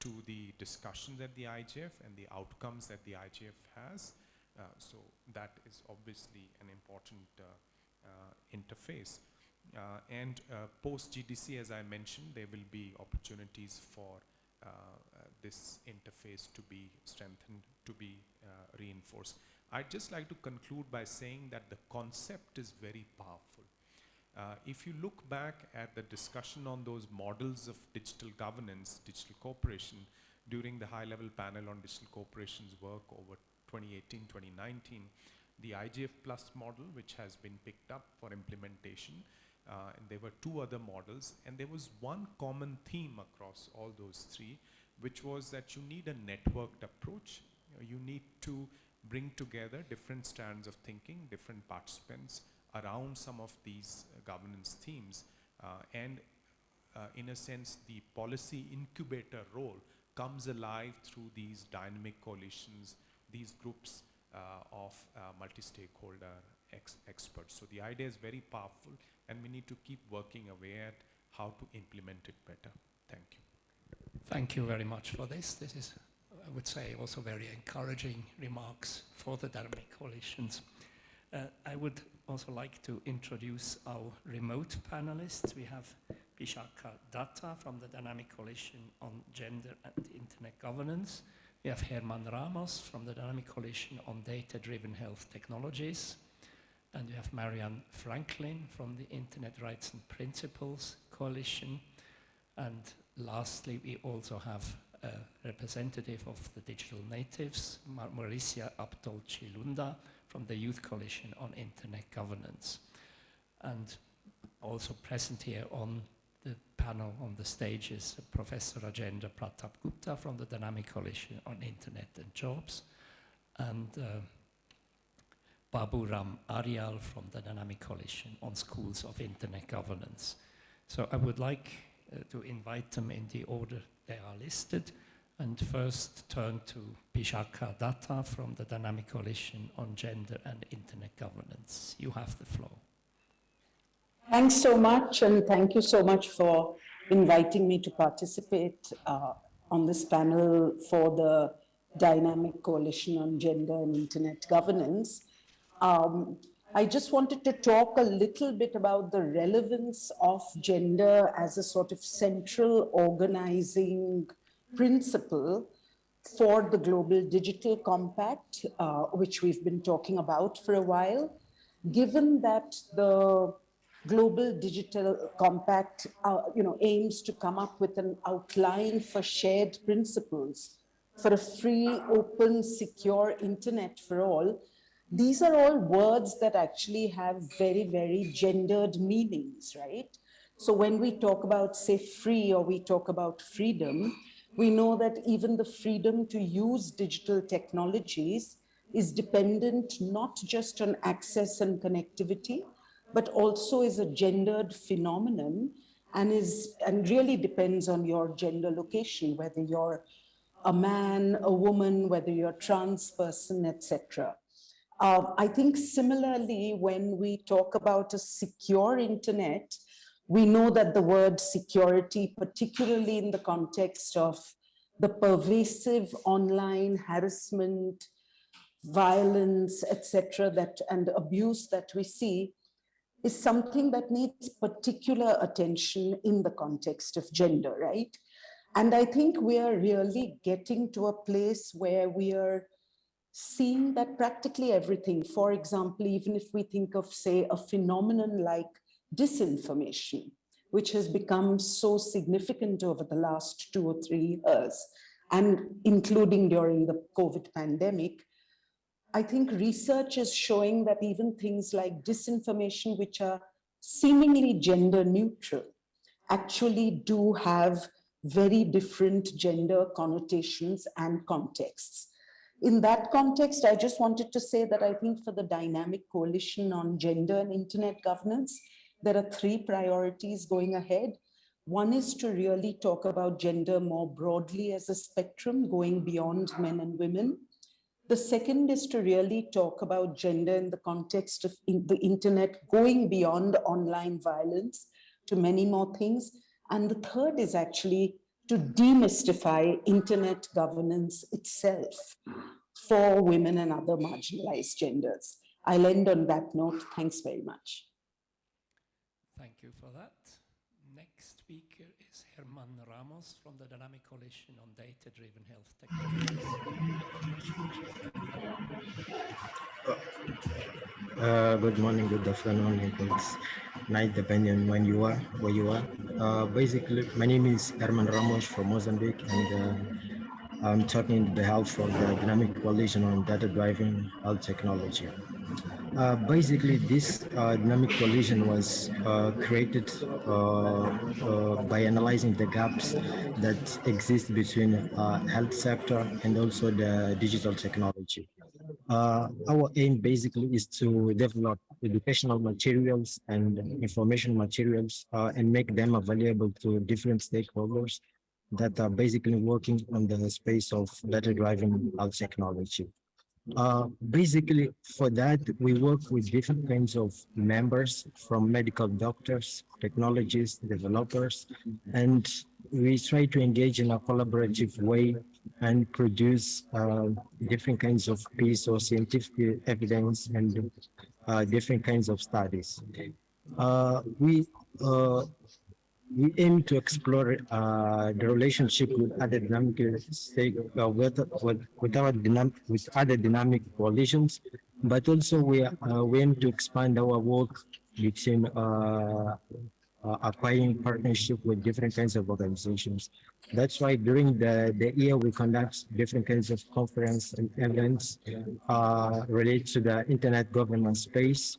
to the discussions at the IGF and the outcomes that the IGF has. Uh, so that is obviously an important uh, uh, interface. Uh, and uh, post GDC, as I mentioned, there will be opportunities for uh, this interface to be strengthened, to be reinforced. I'd just like to conclude by saying that the concept is very powerful. Uh, if you look back at the discussion on those models of digital governance, digital cooperation, during the high-level panel on digital corporations work over 2018, 2019, the IGF Plus model, which has been picked up for implementation, uh, and there were two other models, and there was one common theme across all those three, which was that you need a networked approach. You need to bring together different strands of thinking, different participants around some of these uh, governance themes. Uh, and uh, in a sense, the policy incubator role comes alive through these dynamic coalitions, these groups of multi-stakeholder ex experts. So the idea is very powerful and we need to keep working away at how to implement it better. Thank you. Thank you very much for this. This is, I would say, also very encouraging remarks for the dynamic coalitions. Uh, I would also like to introduce our remote panelists. We have Bishakha Datta from the Dynamic Coalition on Gender and Internet Governance. We have Herman Ramos from the Dynamic Coalition on Data-Driven Health Technologies. And we have Marianne Franklin from the Internet Rights and Principles Coalition. And lastly, we also have representative of the digital natives, Mar Mauricia Abdol Chilunda from the Youth Coalition on Internet Governance. And also present here on the panel on the stage is Professor Rajendra Pratap Gupta from the Dynamic Coalition on Internet and Jobs. And uh, Babu Ram Aryal from the Dynamic Coalition on Schools of Internet Governance. So I would like uh, to invite them in the order they are listed and first turn to Bishakha Datta from the Dynamic Coalition on Gender and Internet Governance. You have the floor. Thanks so much and thank you so much for inviting me to participate uh, on this panel for the Dynamic Coalition on Gender and Internet Governance. Um, I just wanted to talk a little bit about the relevance of gender as a sort of central organizing principle for the Global Digital Compact, uh, which we've been talking about for a while, given that the Global Digital Compact uh, you know, aims to come up with an outline for shared principles for a free, open, secure internet for all, these are all words that actually have very, very gendered meanings, right? So when we talk about, say, free or we talk about freedom, we know that even the freedom to use digital technologies is dependent not just on access and connectivity, but also is a gendered phenomenon and is and really depends on your gender location, whether you're a man, a woman, whether you're a trans person, etc. Uh, I think similarly, when we talk about a secure internet, we know that the word security, particularly in the context of the pervasive online harassment, violence, etc., that and abuse that we see, is something that needs particular attention in the context of gender, right? And I think we are really getting to a place where we are seeing that practically everything, for example, even if we think of, say, a phenomenon like disinformation, which has become so significant over the last two or three years, and including during the COVID pandemic, I think research is showing that even things like disinformation, which are seemingly gender neutral, actually do have very different gender connotations and contexts. In that context, I just wanted to say that I think for the Dynamic Coalition on Gender and Internet Governance, there are three priorities going ahead. One is to really talk about gender more broadly as a spectrum going beyond men and women. The second is to really talk about gender in the context of in the internet going beyond online violence to many more things. And the third is actually to demystify internet governance itself for women and other marginalized genders. I'll end on that note. Thanks very much. Thank you for that. Next speaker is Herman Ramos from the Dynamic Coalition on Data-Driven Health Technologies. Uh, good morning, good afternoon, and good night, depending on when you are, where you are. Uh, basically, my name is Herman Ramos from Mozambique, and uh, I'm talking on behalf of the Dynamic Coalition on Data-Driven Health Technology. Uh, basically, this uh, dynamic coalition was uh, created uh, by analyzing the gaps that exist between health sector and also the digital technology. our aim basically is to develop educational materials and information materials and make them available to different stakeholders that are basically working on the space of data-driven technology. Uh, basically, for that, we work with different kinds of members from medical doctors, technologists, developers, and we try to engage in a collaborative way and produce uh, different kinds of piece or scientific evidence and uh, different kinds of studies. Uh, we uh, we aim to explore uh, the relationship with other dynamic stake uh, with, with, with our dynamic with other dynamic coalitions, but also we uh, we aim to expand our work between uh, acquiring partnership with different kinds of organizations. That's why during the, the year we conduct different kinds of conference and events uh, related to the internet governance space.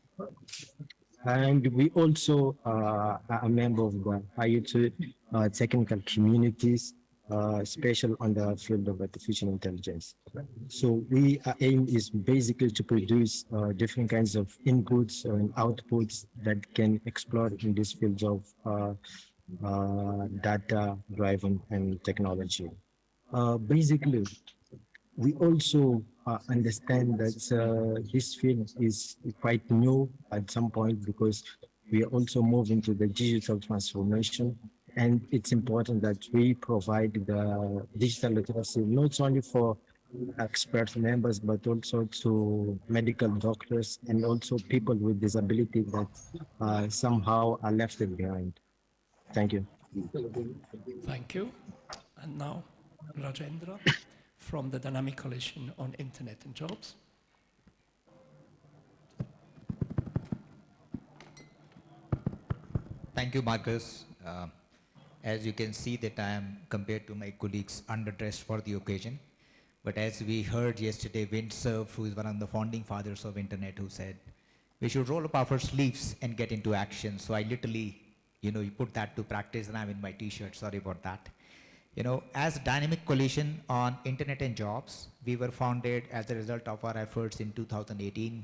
And we also uh, are a member of the IoT uh, technical communities, uh, special on the field of artificial intelligence. So we our aim is basically to produce uh, different kinds of inputs and outputs that can explore in this field of uh, uh, data driven and technology. Uh, basically, we also understand that this field is quite new at some point because we are also moving to the digital transformation and it's important that we provide the digital literacy not only for expert members but also to medical doctors and also people with disability that uh, somehow are left behind. Thank you. Thank you. And now Rajendra from the Dynamic Coalition on Internet and Jobs. Thank you, Marcus. Uh, as you can see that I am, compared to my colleagues, underdressed for the occasion. But as we heard yesterday, Vint Cerf, who is one of the founding fathers of internet, who said, we should roll up our sleeves and get into action. So I literally, you know, you put that to practice and I'm in my t-shirt, sorry about that. You know, as Dynamic Coalition on Internet and Jobs, we were founded as a result of our efforts in 2018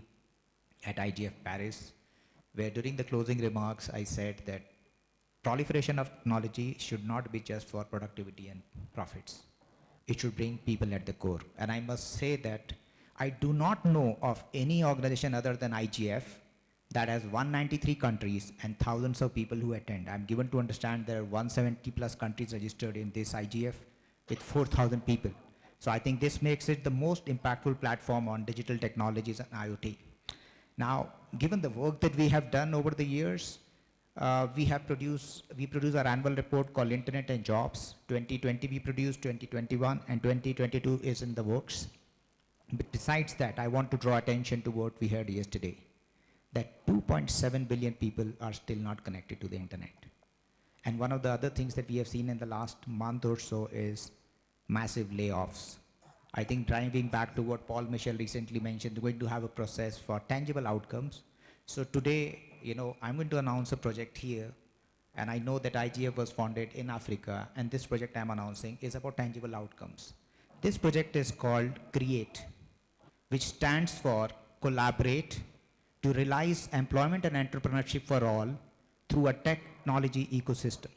at IGF Paris, where during the closing remarks, I said that proliferation of technology should not be just for productivity and profits. It should bring people at the core. And I must say that I do not know of any organization other than IGF that has 193 countries and thousands of people who attend. I'm given to understand there are 170 plus countries registered in this IGF with 4,000 people. So I think this makes it the most impactful platform on digital technologies and IoT. Now, given the work that we have done over the years, uh, we have produced, we produce our annual report called Internet and Jobs. 2020 we produced, 2021 and 2022 is in the works. But besides that, I want to draw attention to what we heard yesterday that 2.7 billion people are still not connected to the internet. And one of the other things that we have seen in the last month or so is massive layoffs. I think driving back to what Paul Mitchell recently mentioned, we're going to have a process for tangible outcomes. So today, you know, I'm going to announce a project here, and I know that IGF was founded in Africa, and this project I'm announcing is about tangible outcomes. This project is called CREATE, which stands for Collaborate, to realize employment and entrepreneurship for all through a technology ecosystem.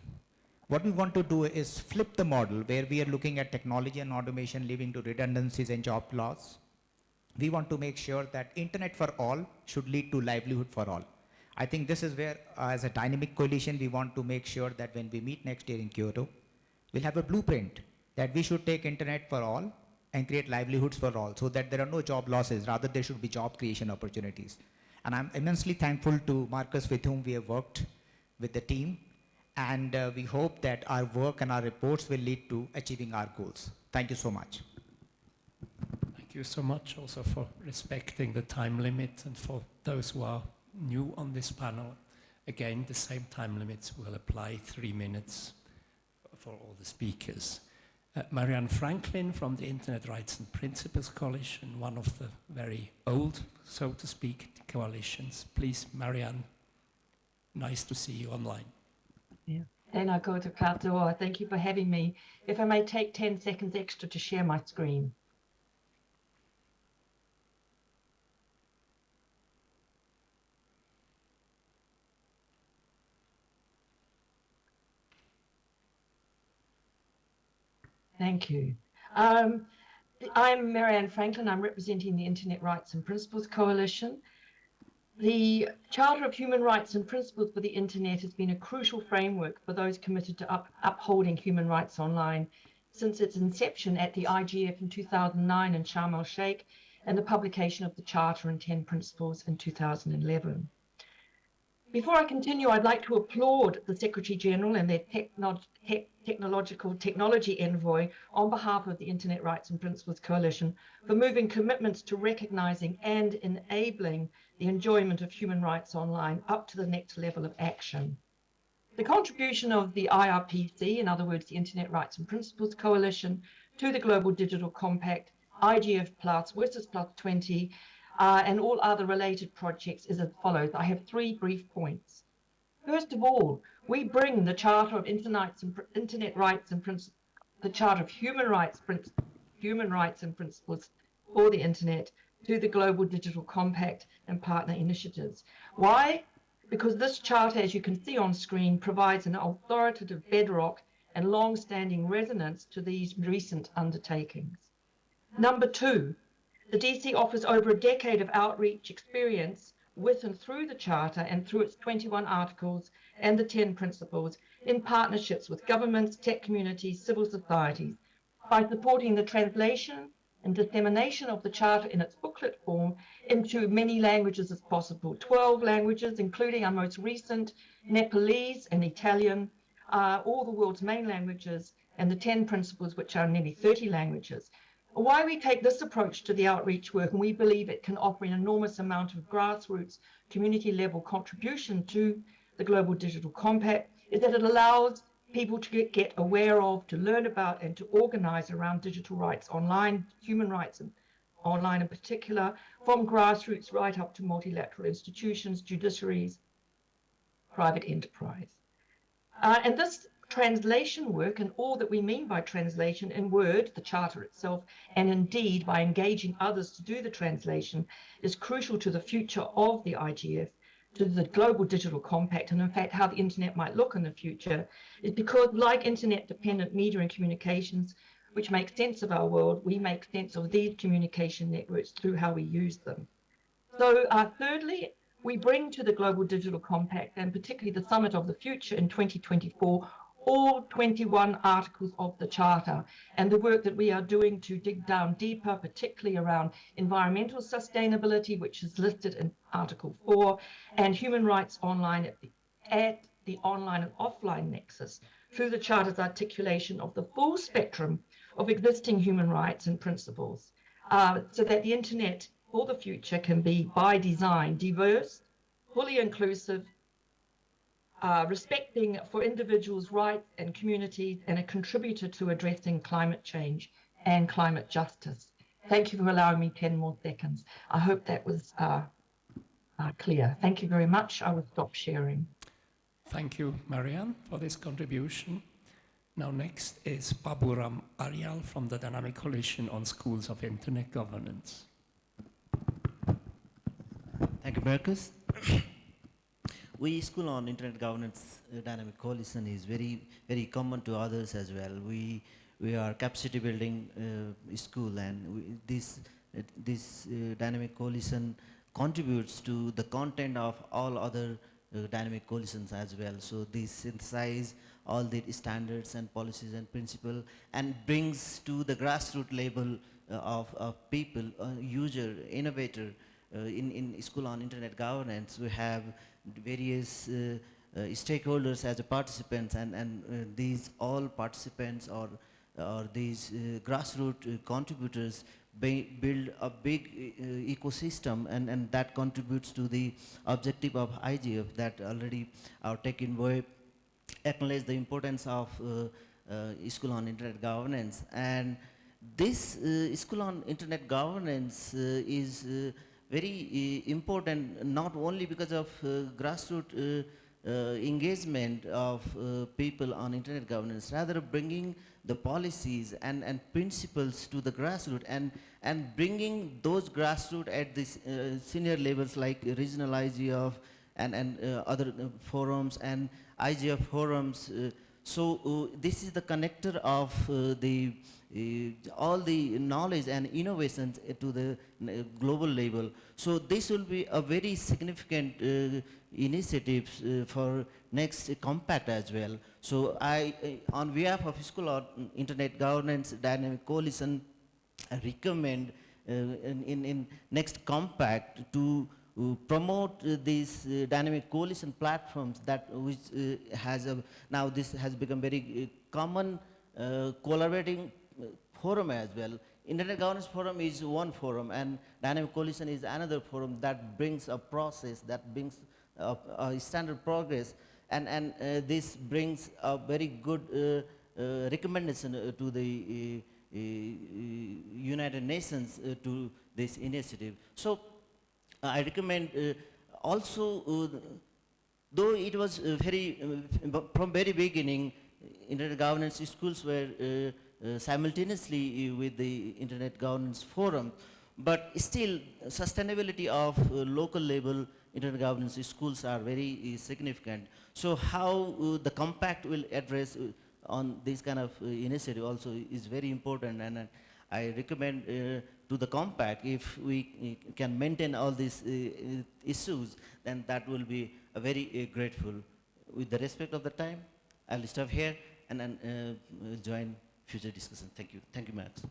What we want to do is flip the model where we are looking at technology and automation leading to redundancies and job loss. We want to make sure that internet for all should lead to livelihood for all. I think this is where, uh, as a dynamic coalition, we want to make sure that when we meet next year in Kyoto, we'll have a blueprint that we should take internet for all and create livelihoods for all so that there are no job losses, rather there should be job creation opportunities. And I'm immensely thankful to Marcus with whom we have worked with the team. And uh, we hope that our work and our reports will lead to achieving our goals. Thank you so much. Thank you so much also for respecting the time limit and for those who are new on this panel. Again, the same time limits will apply, three minutes for all the speakers. Uh, Marianne Franklin from the Internet Rights and Principles Coalition, one of the very old, so to speak, coalitions. Please, Marianne, nice to see you online. Yeah. Tēnā koutou katoa. Thank you for having me. If I may take 10 seconds extra to share my screen. Thank you. Um, I'm Marianne Franklin. I'm representing the Internet Rights and Principles Coalition. The Charter of Human Rights and Principles for the Internet has been a crucial framework for those committed to up, upholding human rights online since its inception at the IGF in 2009 in Sharm el Sheikh and the publication of the Charter and 10 Principles in 2011. Before I continue, I'd like to applaud the Secretary General and their techno te technological technology envoy on behalf of the Internet Rights and Principles Coalition for moving commitments to recognizing and enabling the enjoyment of human rights online up to the next level of action. The contribution of the IRPC, in other words, the Internet Rights and Principles Coalition, to the Global Digital Compact, IGF Plus, WSIS Plus 20, uh, and all other related projects is as follows. I have three brief points. First of all, we bring the Charter of Internet, Internet Rights and Principles, the Charter of Human Rights, Human Rights and Principles for the Internet to the Global Digital Compact and partner initiatives. Why? Because this charter, as you can see on screen, provides an authoritative bedrock and long-standing resonance to these recent undertakings. Number two, the DC offers over a decade of outreach experience with and through the Charter and through its 21 articles and the 10 principles in partnerships with governments, tech communities, civil societies by supporting the translation and dissemination of the Charter in its booklet form into many languages as possible. 12 languages, including our most recent Nepalese and Italian, uh, all the world's main languages, and the 10 principles, which are nearly 30 languages why we take this approach to the outreach work, and we believe it can offer an enormous amount of grassroots community level contribution to the Global Digital Compact, is that it allows people to get, get aware of, to learn about, and to organize around digital rights online, human rights and online in particular, from grassroots right up to multilateral institutions, judiciaries, private enterprise. Uh, and this translation work and all that we mean by translation in Word, the Charter itself, and indeed by engaging others to do the translation is crucial to the future of the IGF, to the Global Digital Compact, and in fact how the internet might look in the future, is because like internet-dependent media and communications, which make sense of our world, we make sense of these communication networks through how we use them. So uh, thirdly, we bring to the Global Digital Compact and particularly the Summit of the Future in 2024 all 21 articles of the Charter and the work that we are doing to dig down deeper, particularly around environmental sustainability, which is listed in Article 4, and human rights online at the, at the online and offline nexus through the Charter's articulation of the full spectrum of existing human rights and principles, uh, so that the internet for the future can be, by design, diverse, fully inclusive, uh, respecting for individuals' rights and communities, and a contributor to addressing climate change and climate justice. Thank you for allowing me 10 more seconds. I hope that was uh, uh, clear. Thank you very much. I will stop sharing. Thank you, Marianne, for this contribution. Now next is Baburam Aryal from the Dynamic Coalition on Schools of Internet Governance. Thank you, Marcus. We school on internet governance uh, dynamic coalition is very very common to others as well. We we are capacity building uh, school and we, this uh, this uh, dynamic coalition contributes to the content of all other uh, dynamic coalitions as well. So this synthesize all the standards and policies and principle and brings to the grassroots level of, of people user innovator in in school on internet governance we have various uh, uh, stakeholders as participants and, and uh, these all participants or, or these grassroots contributors build a big ecosystem and, and that contributes to the objective of IGF that already our tech envoy acknowledge the importance of uh, uh, school on internet governance. And this uh, school on internet governance is very uh, important not only because of uh, grassroots uh, engagement of people on internet governance, rather bringing the policies and, and principles to the grassroots and, and bringing those grassroots at the senior levels like regional IGF and, and other forums and IGF forums. so this is the connector of the all the knowledge and innovations to the uh, global level. So this will be a very significant uh, initiative for next compact as well. So I, on behalf of School of Internet Governance Dynamic Coalition, I recommend uh, in, in, in next compact to uh, promote uh, these dynamic coalition platforms that which has a, now this has become very common collaborating forum as well. Internet Governance Forum is one forum and Dynamic Coalition is another forum that brings a process, that brings a, a standard progress and, and uh, this brings a very good uh, uh, recommendation to the United Nations to this initiative. So I recommend uh, also, uh, though it was uh, very, from very beginning, internet governance schools were Uh, simultaneously uh, with the Internet Governance Forum, but still sustainability of uh, local level internet governance schools are very significant. So how the compact will address on this kind of initiative also is very important and I recommend uh, to the compact, if we can maintain all these uh, issues, then that will be very uh, grateful. With the respect of the time, I'll stop here and then uh, join future discussion. Thank you. Thank you, Max.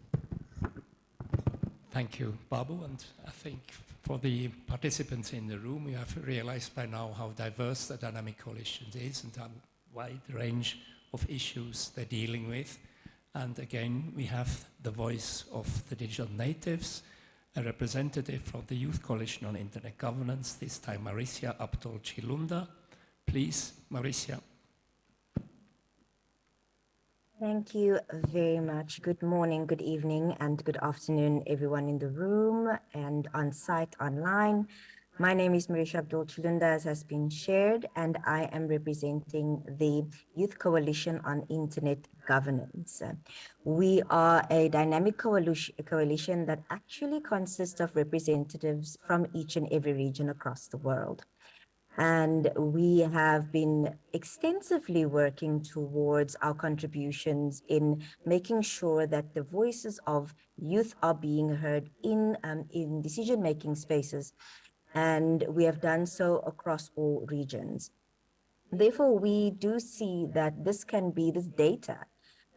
Thank you, Babu. And I think for the participants in the room, you have realized by now how diverse the dynamic coalition is and how wide range of issues they're dealing with. And again, we have the voice of the digital natives, a representative from the Youth Coalition on Internet Governance, this time Maricia Abdul Chilunda. Please, Maricia. Thank you very much. Good morning, good evening, and good afternoon, everyone in the room and on site online. My name is Marisha Abdul Chilunda, as has been shared, and I am representing the Youth Coalition on Internet Governance. We are a dynamic coalition that actually consists of representatives from each and every region across the world. And we have been extensively working towards our contributions in making sure that the voices of youth are being heard in, um, in decision-making spaces and we have done so across all regions. Therefore, we do see that this can be, this data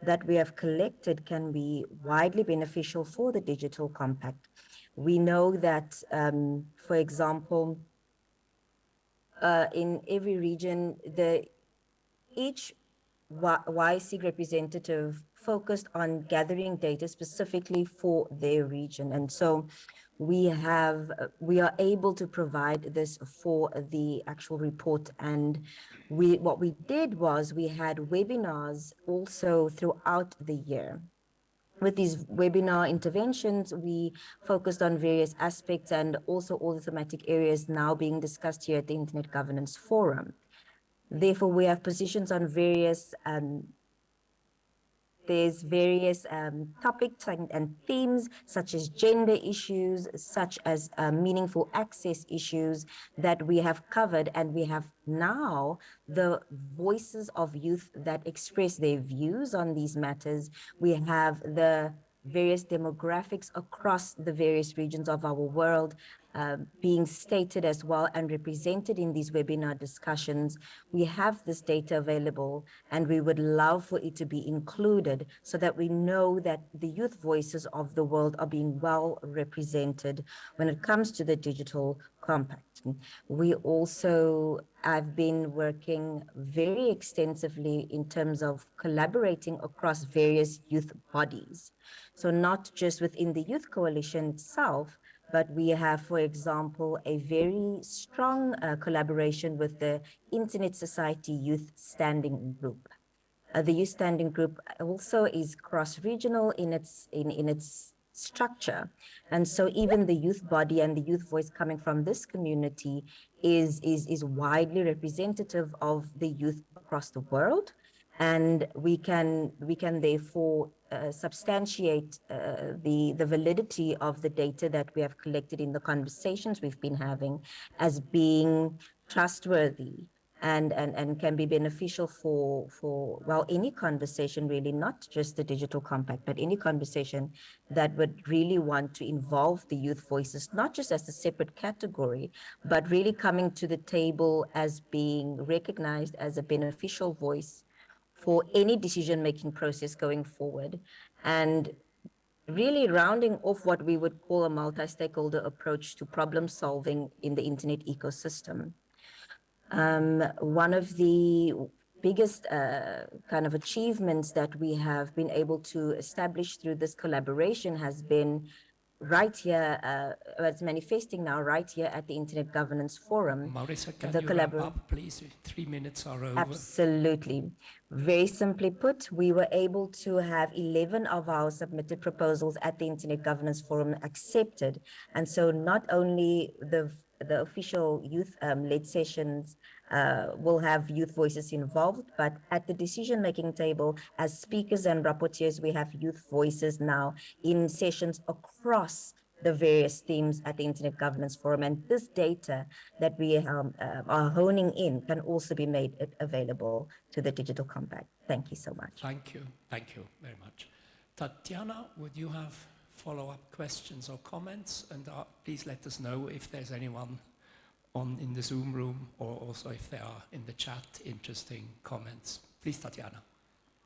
that we have collected can be widely beneficial for the digital compact. We know that, um, for example, uh, in every region, the each YC representative focused on gathering data specifically for their region. And so we have we are able to provide this for the actual report and we what we did was we had webinars also throughout the year with these webinar interventions, we focused on various aspects and also all the thematic areas now being discussed here at the Internet Governance Forum. Therefore, we have positions on various um, there's various um, topics and, and, themes such as gender issues, such as uh, meaningful access issues that we have covered. And we have now the voices of youth that express their views on these matters. We have the various demographics across the various regions of our world uh, being stated as well and represented in these webinar discussions. We have this data available and we would love for it to be included so that we know that the youth voices of the world are being well represented when it comes to the digital compact. We also have been working very extensively in terms of collaborating across various youth bodies. So not just within the Youth Coalition itself, but we have, for example, a very strong uh, collaboration with the Internet Society Youth Standing Group. Uh, the Youth Standing Group also is cross-regional in its in, in its structure. And so even the youth body and the youth voice coming from this community is, is, is widely representative of the youth across the world. And we can, we can therefore uh, substantiate uh, the, the validity of the data that we have collected in the conversations we've been having as being trustworthy and, and, and can be beneficial for, for, well, any conversation really, not just the digital compact, but any conversation that would really want to involve the youth voices, not just as a separate category, but really coming to the table as being recognized as a beneficial voice for any decision-making process going forward. And really rounding off what we would call a multi-stakeholder approach to problem solving in the internet ecosystem. Um, one of the biggest uh, kind of achievements that we have been able to establish through this collaboration has been right here, uh, it's manifesting now right here at the Internet Governance Forum. Marisa, can the you wrap up, please? Three minutes are over. Absolutely. Very simply put, we were able to have 11 of our submitted proposals at the Internet Governance Forum accepted. And so not only the the official youth-led um, sessions uh, will have youth voices involved, but at the decision-making table, as speakers and rapporteurs, we have youth voices now in sessions across the various themes at the Internet Governance Forum. And this data that we um, uh, are honing in can also be made available to the Digital Compact. Thank you so much. Thank you. Thank you very much. Tatiana, would you have follow-up questions or comments? And uh, please let us know if there's anyone on in the Zoom room or also if there are in the chat interesting comments. Please, Tatiana.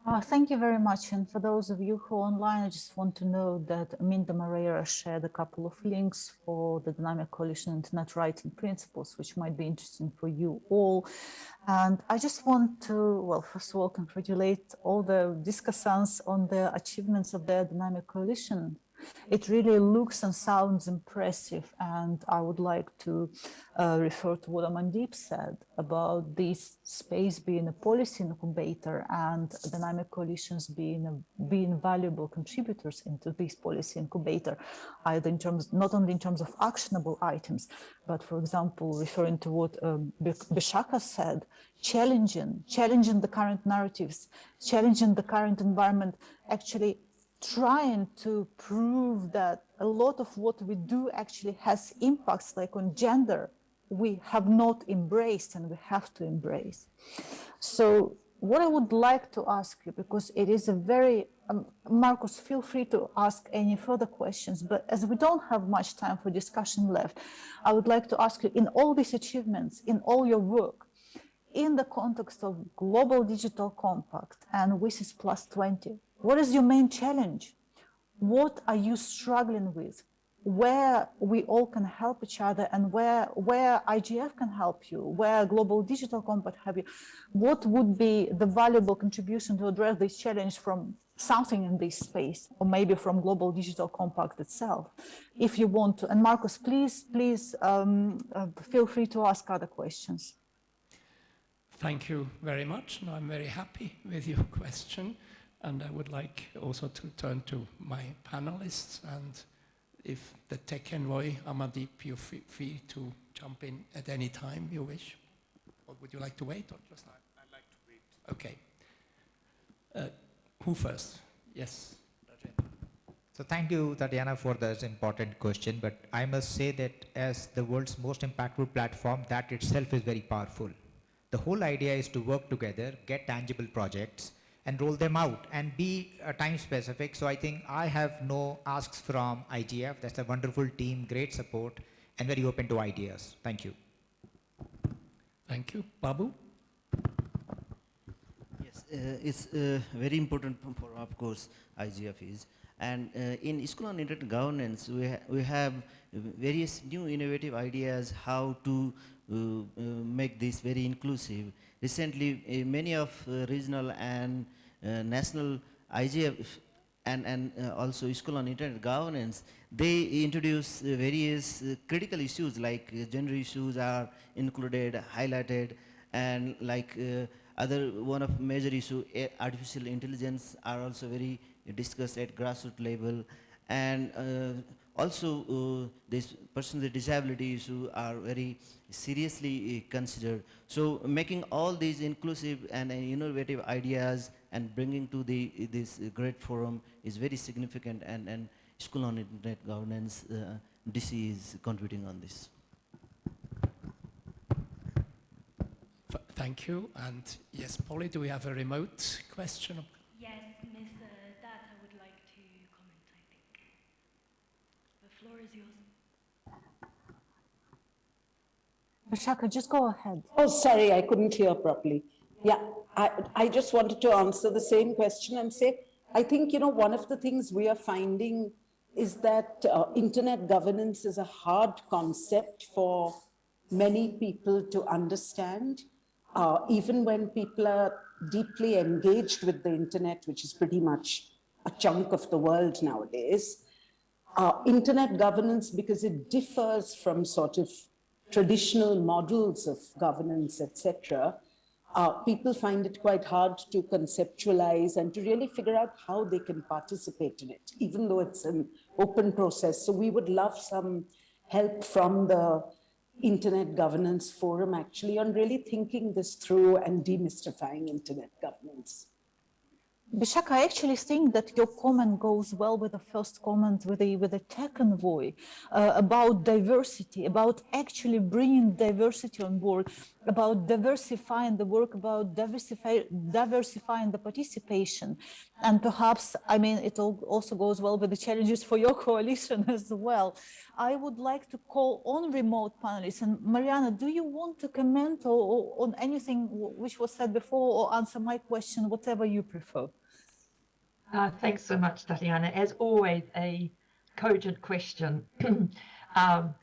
Uh, thank you very much. And for those of you who are online, I just want to know that Minda Moreira shared a couple of links for the Dynamic Coalition Internet Rights and Principles, which might be interesting for you all. And I just want to, well, first of all, congratulate all the discussants on the achievements of the Dynamic Coalition it really looks and sounds impressive. And I would like to uh, refer to what Amandeep said about this space being a policy incubator and dynamic coalitions being a, being valuable contributors into this policy incubator, either in terms, not only in terms of actionable items, but for example, referring to what um, Bishakha said, challenging, challenging the current narratives, challenging the current environment, actually trying to prove that a lot of what we do actually has impacts like on gender we have not embraced and we have to embrace. So what I would like to ask you, because it is a very, um, Marcus, feel free to ask any further questions, but as we don't have much time for discussion left, I would like to ask you in all these achievements, in all your work, in the context of Global Digital Compact and WSIS Plus 20, what is your main challenge? What are you struggling with? Where we all can help each other and where, where IGF can help you, where Global Digital Compact have you, what would be the valuable contribution to address this challenge from something in this space, or maybe from Global Digital Compact itself, if you want to. And Marcus, please, please um, uh, feel free to ask other questions. Thank you very much. No, I'm very happy with your question. And I would like also to turn to my panelists and if the tech envoy, Amandeep, you're free to jump in at any time you wish. Or would you like to wait? Or just I'd like to wait. Okay. Uh, who first? Yes. So thank you, Tatiana, for this important question. But I must say that as the world's most impactful platform, that itself is very powerful. The whole idea is to work together, get tangible projects, and roll them out and be uh, time specific. So I think I have no asks from IGF. That's a wonderful team, great support, and very open to ideas. Thank you. Thank you. Babu? Yes, uh, it's uh, very important for, of course, IGF is. And uh, in School on Internet Governance, we, ha we have various new innovative ideas how to uh, uh, make this very inclusive. Recently, many of regional and uh, national IGF and, and uh, also School on Internet Governance, they introduce uh, various critical issues like gender issues are included, highlighted, and like other one of major issue, artificial intelligence are also very discussed at grassroots level. And uh, also, uh, these persons with disability issue are very seriously considered. So making all these inclusive and innovative ideas and bringing to the this great forum is very significant and, and School on Internet Governance, uh, DC is contributing on this. Thank Thank you. And yes, Polly, do we have a remote question? Yes, Ms. Datta I would like to comment, I think. The floor is yours. Bishakha, just go ahead. Oh, sorry, I couldn't hear properly. Yeah, I, I just wanted to answer the same question and say, I think, you know, one of the things we are finding is that uh, internet governance is a hard concept for many people to understand, uh, even when people are deeply engaged with the internet, which is pretty much a chunk of the world nowadays. Uh, internet governance, because it differs from sort of traditional models of governance, etc., uh, people find it quite hard to conceptualize and to really figure out how they can participate in it, even though it's an open process. So we would love some help from the Internet Governance Forum actually on really thinking this through and demystifying internet governance. Bishak, I actually think that your comment goes well with the first comment with the with the tech envoy uh, about diversity, about actually bringing diversity on board, about diversifying the work, about diversify, diversifying the participation, and perhaps I mean it also goes well with the challenges for your coalition as well. I would like to call on remote panelists and Mariana, do you want to comment or, or on anything which was said before or answer my question, whatever you prefer? Uh, thanks so much, Tatiana. As always, a cogent question. um,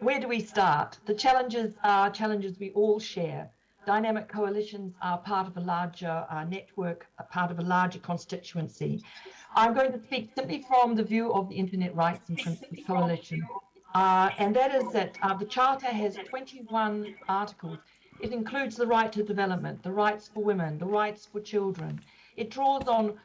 where do we start? The challenges are challenges we all share. Dynamic coalitions are part of a larger uh, network, a part of a larger constituency. I'm going to speak simply from the view of the Internet Rights and Principles Coalition. Uh, and that is that uh, the Charter has 21 articles. It includes the right to development, the rights for women, the rights for children. It draws on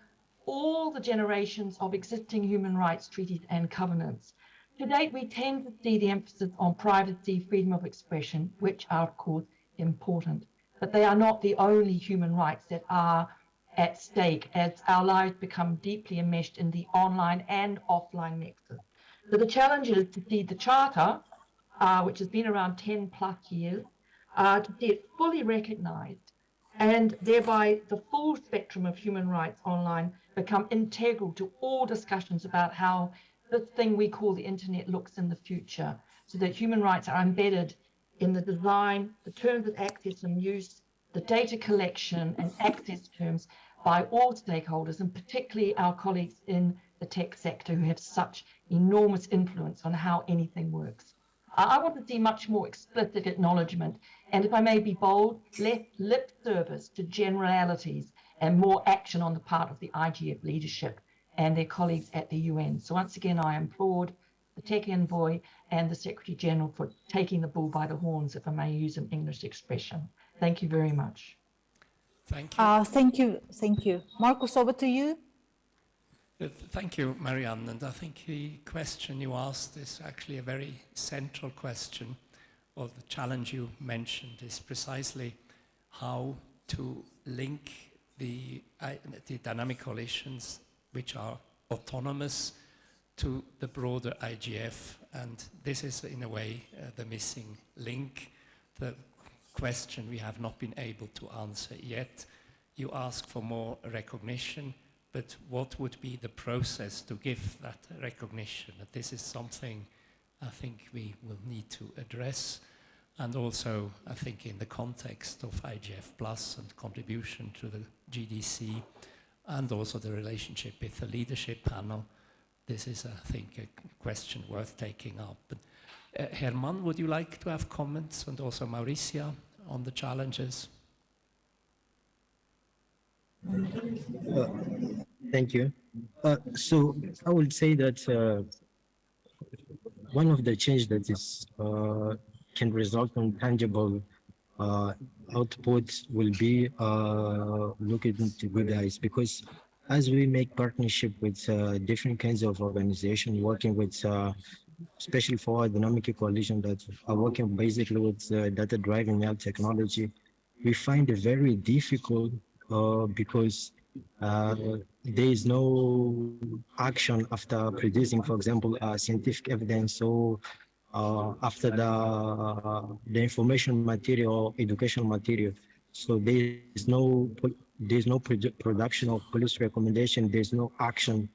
all the generations of existing human rights treaties and covenants. To date, we tend to see the emphasis on privacy, freedom of expression, which are, of course, important. But they are not the only human rights that are at stake as our lives become deeply enmeshed in the online and offline nexus. So the challenge is to see the Charter, uh, which has been around 10 plus years, uh, to see it fully recognized and thereby the full spectrum of human rights online become integral to all discussions about how this thing we call the internet looks in the future, so that human rights are embedded in the design, the terms of access and use, the data collection and access terms by all stakeholders, and particularly our colleagues in the tech sector who have such enormous influence on how anything works. I want to see much more explicit acknowledgement, and if I may be bold, less lip service to generalities and more action on the part of the IGF leadership and their colleagues at the UN. So once again, I applaud the tech envoy and the Secretary General for taking the bull by the horns, if I may use an English expression. Thank you very much. Thank you. Uh, thank you. Thank you. Marcus, over to you. Uh, thank you, Marianne. And I think the question you asked is actually a very central question, or the challenge you mentioned is precisely how to link the, uh, the dynamic coalitions which are autonomous to the broader IGF. And this is, in a way, uh, the missing link, the question we have not been able to answer yet. You ask for more recognition, but what would be the process to give that recognition? That this is something I think we will need to address. And also, I think in the context of IGF Plus and contribution to the GDC, and also the relationship with the leadership panel, this is, I think, a question worth taking up. But, uh, Herman, would you like to have comments, and also Mauricia, on the challenges? Uh, thank you. Uh, so I would say that uh, one of the change that is uh, can result in tangible uh, outputs will be uh, looking into good eyes because as we make partnership with uh, different kinds of organizations working with uh, especially for dynamic coalition that are working basically with uh, data driving out technology we find it very difficult uh, because uh, there is no action after producing for example scientific evidence. So uh, after the, the information material, educational material. So there is no there is no produ- production of police recommendation. There's no action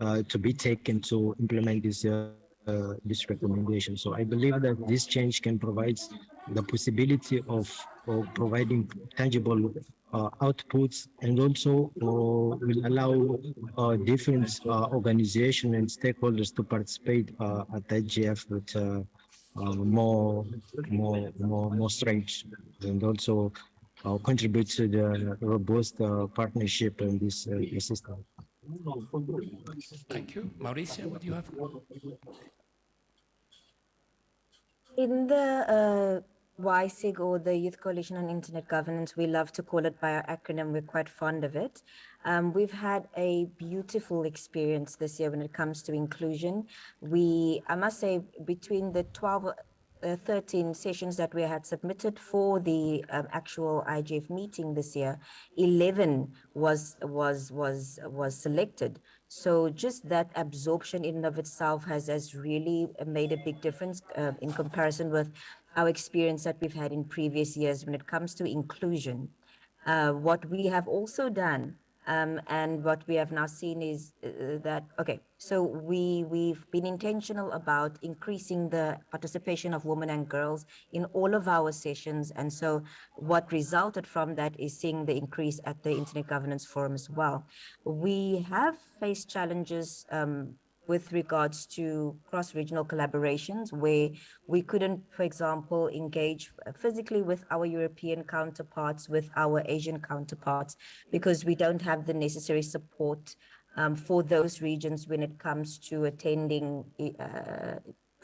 uh, to be taken to implement this uh, uh, this recommendation. So I believe that this change can provide the possibility of, of providing tangible outputs and also uh, will allow uh, different uh, organizations and stakeholders to participate uh, at IGF with uh, uh, more, more, more, more strength and also uh, contribute to the robust uh, partnership in this uh, system. Thank you. Mauricia, what do you have? In the uh, YSIG or the Youth Coalition on Internet Governance, we love to call it by our acronym, we're quite fond of it. Um, we've had a beautiful experience this year when it comes to inclusion. We, I must say, between the 12 uh, 13 sessions that we had submitted for the um, actual IGF meeting this year, 11 was was was was selected. So just that absorption in and of itself has has really made a big difference uh, in comparison with our experience that we've had in previous years when it comes to inclusion. Uh, what we have also done um, and what we have now seen is uh, that, okay, so we, we've been intentional about increasing the participation of women and girls in all of our sessions. And so what resulted from that is seeing the increase at the Internet Governance Forum as well. We have faced challenges um, with regards to cross-regional collaborations where we couldn't, for example, engage physically with our European counterparts, with our Asian counterparts, because we don't have the necessary support um, for those regions when it comes to attending uh,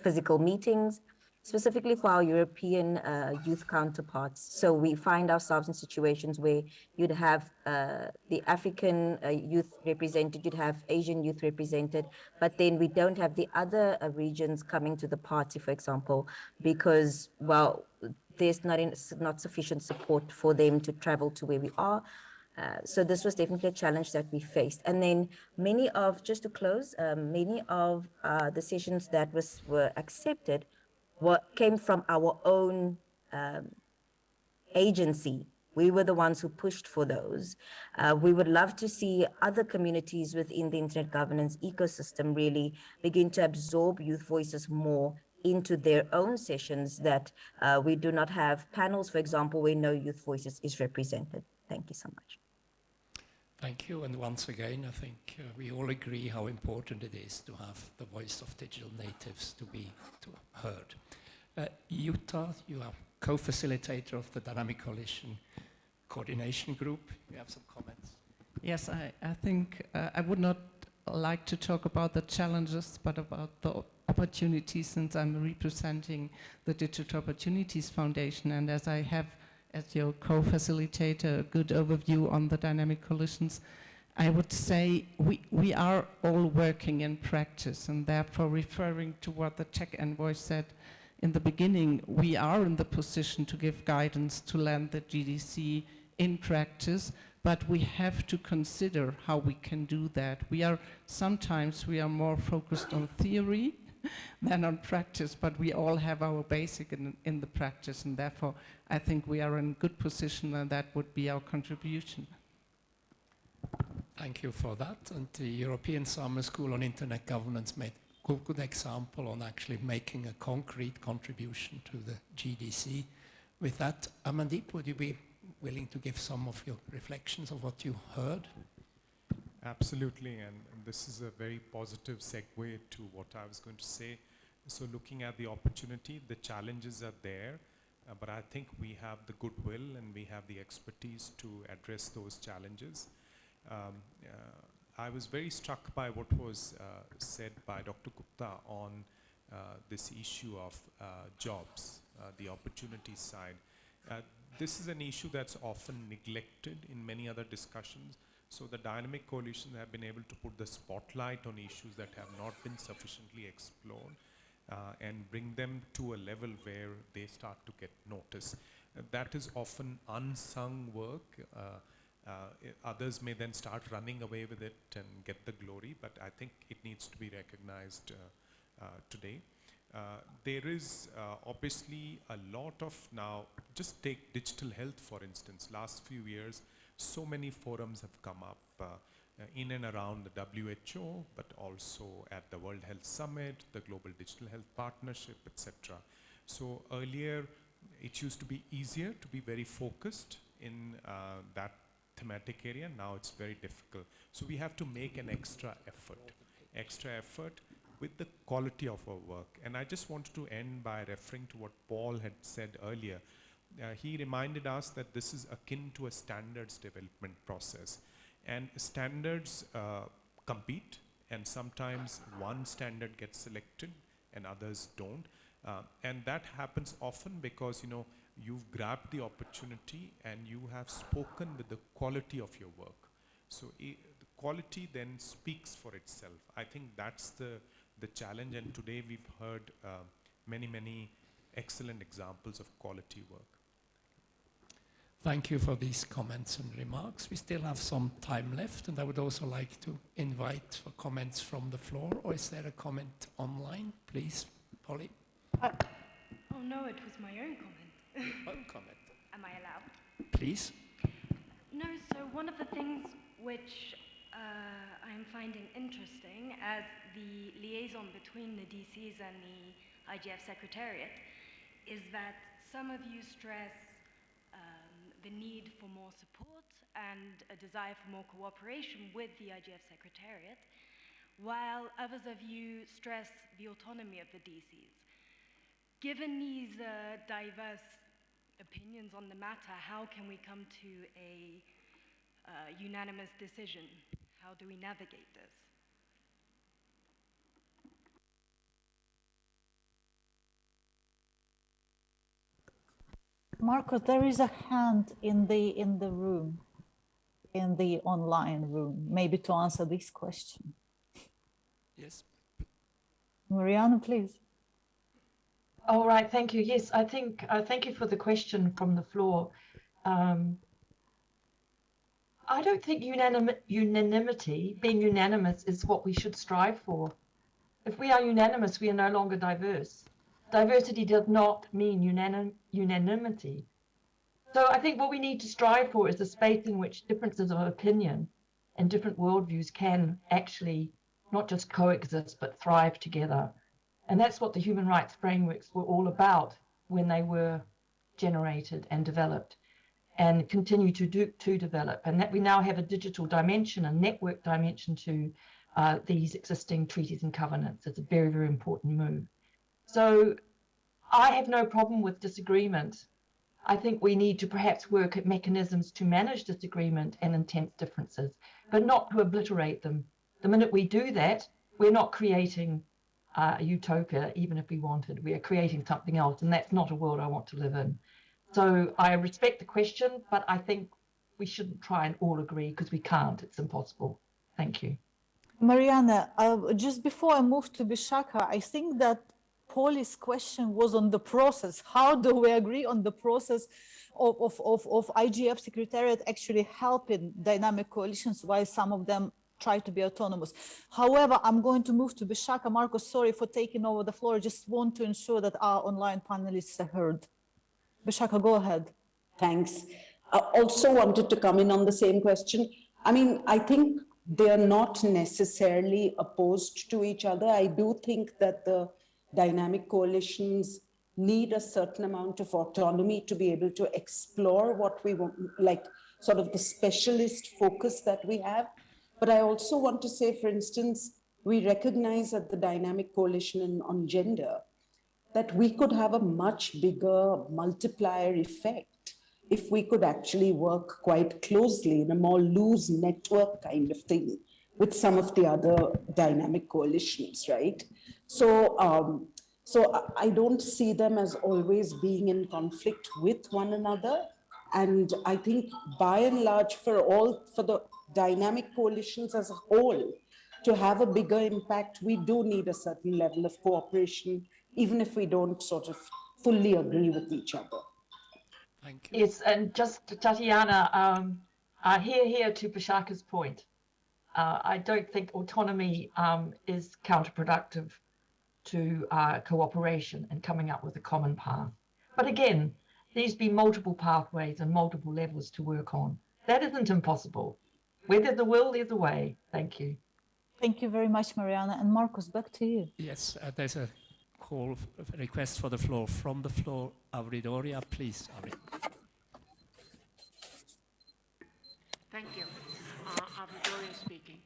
physical meetings, specifically for our European uh, youth counterparts. So we find ourselves in situations where you'd have uh, the African uh, youth represented, you'd have Asian youth represented, but then we don't have the other uh, regions coming to the party, for example, because, well, there's not, in, not sufficient support for them to travel to where we are. Uh, so this was definitely a challenge that we faced. And then many of, just to close, um, many of uh, the sessions that was were accepted what came from our own um, agency. We were the ones who pushed for those. Uh, we would love to see other communities within the internet governance ecosystem really begin to absorb youth voices more into their own sessions that uh, we do not have panels, for example, where no youth voices is represented. Thank you so much. Thank you. And once again, I think uh, we all agree how important it is to have the voice of digital natives to be to heard. Uh, Jutta, you are co-facilitator of the Dynamic Coalition Coordination Group. You have some comments. Yes, I, I think uh, I would not like to talk about the challenges, but about the opportunities since I'm representing the Digital Opportunities Foundation. And as I have as your co-facilitator, a good overview on the dynamic coalitions. I would say we, we are all working in practice and therefore referring to what the tech envoy said in the beginning, we are in the position to give guidance to land the GDC in practice, but we have to consider how we can do that. We are, sometimes we are more focused on theory than on practice, but we all have our basic in, in the practice, and therefore I think we are in good position, and that would be our contribution. Thank you for that. And the European Summer School on Internet Governance made a good, good example on actually making a concrete contribution to the GDC. With that, Amandeep, would you be willing to give some of your reflections of what you heard? Absolutely, and, and, this is a very positive segue to what I was going to say. So looking at the opportunity, the challenges are there, uh, but I think we have the goodwill and we have the expertise to address those challenges. Um, uh, I was very struck by what was uh, said by Dr. Gupta on uh, this issue of uh, jobs, uh, the opportunity side. this is an issue that's often neglected in many other discussions. So the dynamic coalitions have been able to put the spotlight on issues that have not been sufficiently explored uh, and bring them to a level where they start to get notice. Uh, that is often unsung work. Uh, uh others may then start running away with it and get the glory, but I think it needs to be recognized uh, uh, today. There is obviously a lot of now, just take digital health for instance, last few years, so many forums have come up uh, uh in and around the WHO, but also at the World Health Summit, the Global Digital Health Partnership, etc. So earlier, it used to be easier to be very focused in uh, that thematic area. Now it's very difficult. So we have to make an extra effort, extra effort with the quality of our work. And I just wanted to end by referring to what Paul had said earlier. Uh, he reminded us that this is akin to a standards development process. And standards uh, compete, and sometimes one standard gets selected and others don't. Uh, and that happens often because, you know, you've grabbed the opportunity and you have spoken with the quality of your work. So the quality then speaks for itself. I think that's the, the challenge and today we've heard uh, many, many excellent examples of quality work. Thank you for these comments and remarks. We still have some time left and I would also like to invite for comments from the floor or is there a comment online? Please, Polly. Uh, oh no, it was my own comment. One comment. Am I allowed? Please. No, so one of the things which uh, I'm finding interesting as the liaison between the DCs and the IGF Secretariat is that some of you stress the need for more support and a desire for more cooperation with the IGF Secretariat, while others of you stress the autonomy of the DCs. Given these uh, diverse opinions on the matter, how can we come to a uh, unanimous decision? How do we navigate this? Marcos, there is a hand in the in the room, in the online room, maybe to answer this question. Yes. Mariana, please. All right, thank you. Yes, I think, uh, thank you for the question from the floor. Um, I don't think unanim unanimity, being unanimous, is what we should strive for. If we are unanimous, we are no longer diverse. Diversity does not mean unanim unanimity. So I think what we need to strive for is a space in which differences of opinion and different worldviews can actually not just coexist, but thrive together. And that's what the human rights frameworks were all about when they were generated and developed and continue to do to develop. And that we now have a digital dimension, a network dimension to uh, these existing treaties and covenants. It's a very, very important move. So I have no problem with disagreement. I think we need to perhaps work at mechanisms to manage disagreement and intense differences, but not to obliterate them. The minute we do that, we're not creating uh, a utopia, even if we wanted. We are creating something else, and that's not a world I want to live in. So I respect the question, but I think we shouldn't try and all agree because we can't. It's impossible. Thank you. Mariana, uh, just before I move to Bishakha, I think that Paulie's question was on the process. How do we agree on the process of, of, of, of IGF Secretariat actually helping dynamic coalitions while some of them try to be autonomous. However, I'm going to move to Bishakha. Marcos, sorry for taking over the floor. Just want to ensure that our online panelists are heard. Bishakha, go ahead. Thanks. I also wanted to come in on the same question. I mean, I think they are not necessarily opposed to each other. I do think that the dynamic coalitions need a certain amount of autonomy to be able to explore what we want, like sort of the specialist focus that we have. But I also want to say, for instance, we recognize at the Dynamic Coalition in, on Gender that we could have a much bigger multiplier effect if we could actually work quite closely in a more loose network kind of thing with some of the other dynamic coalitions, right? So, um, so I don't see them as always being in conflict with one another. And I think by and large for all, for the dynamic coalitions as a whole, to have a bigger impact, we do need a certain level of cooperation, even if we don't sort of fully agree with each other. Thank you. Yes, and just Tatiana, um, uh, here, here to Bishakha's point. Uh, I don't think autonomy um, is counterproductive to uh, cooperation and coming up with a common path. But again, these be multiple pathways and multiple levels to work on. That isn't impossible. Where there's a will, there's a way. Thank you. Thank you very much, Mariana. And Marcus, back to you. Yes, uh, there's a call, a request for the floor. From the floor, Avri Doria, please. Avrid. Thank you. Uh, Avri Doria speaking.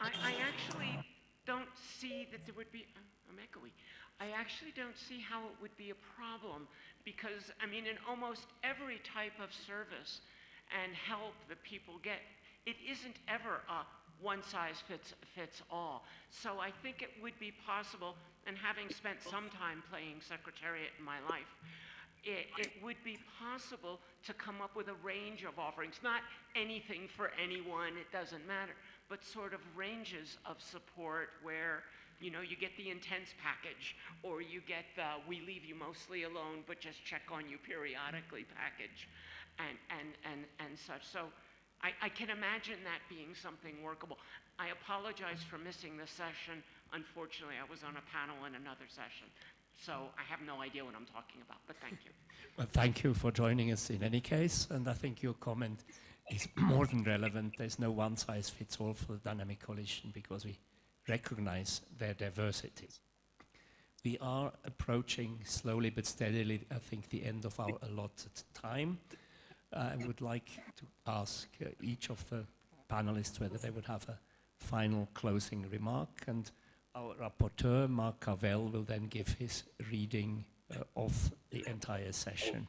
I, I actually don't see that there would be, I'm echoey. I actually don't see how it would be a problem because, I mean, in almost every type of service and help that people get, it isn't ever a one size fits, fits all. So I think it would be possible, and having spent some time playing secretariat in my life, it, it, would be possible to come up with a range of offerings, not anything for anyone, it doesn't matter, but sort of ranges of support where you know, you get the intense package, or you get the we leave you mostly alone, but just check on you periodically package, and, and, and, and such. So I, I can imagine that being something workable. I apologize for missing the session. Unfortunately, I was on a panel in another session. So I have no idea what I'm talking about, but thank you. Well, thank you for joining us in any case. And I think your comment is more than relevant. There's no one size fits all for the dynamic coalition because we recognize their diversity. We are approaching slowly but steadily, I think, the end of our allotted time. I would like to ask uh, each of the panelists whether they would have a final closing remark and our rapporteur, Mark Carvell, will then give his reading uh, of the entire session.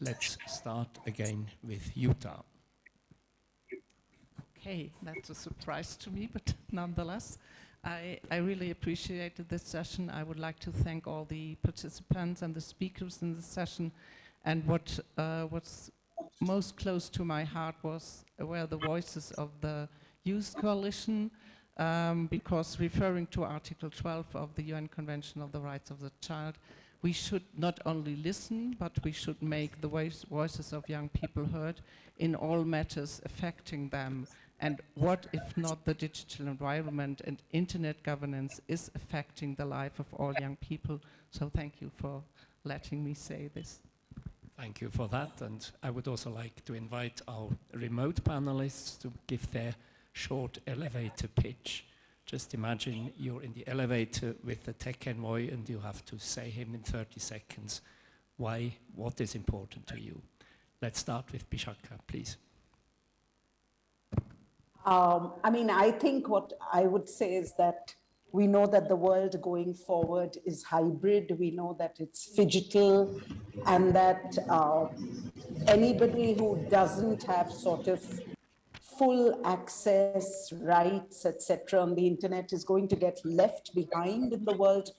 Let's start again with Jutta. Okay, that's a surprise to me, but nonetheless, I, I really appreciated this session. I would like to thank all the participants and the speakers in the session. And what uh, was most close to my heart was were the voices of the Youth Coalition, um, because referring to Article 12 of the UN Convention of the Rights of the Child, we should not only listen, but we should make the voice voices of young people heard in all matters affecting them. And what if not the digital environment and internet governance is affecting the life of all young people? So thank you for letting me say this. Thank you for that. And I would also like to invite our remote panelists to give their short elevator pitch. Just imagine you're in the elevator with the tech envoy and you have to say him in 30 seconds why, what is important to you. Let's start with Bishakha, please. Um, I mean, I think what I would say is that we know that the world going forward is hybrid. We know that it's phygital and that uh, anybody who doesn't have sort of full access rights, etc., on the internet is going to get left behind in the world,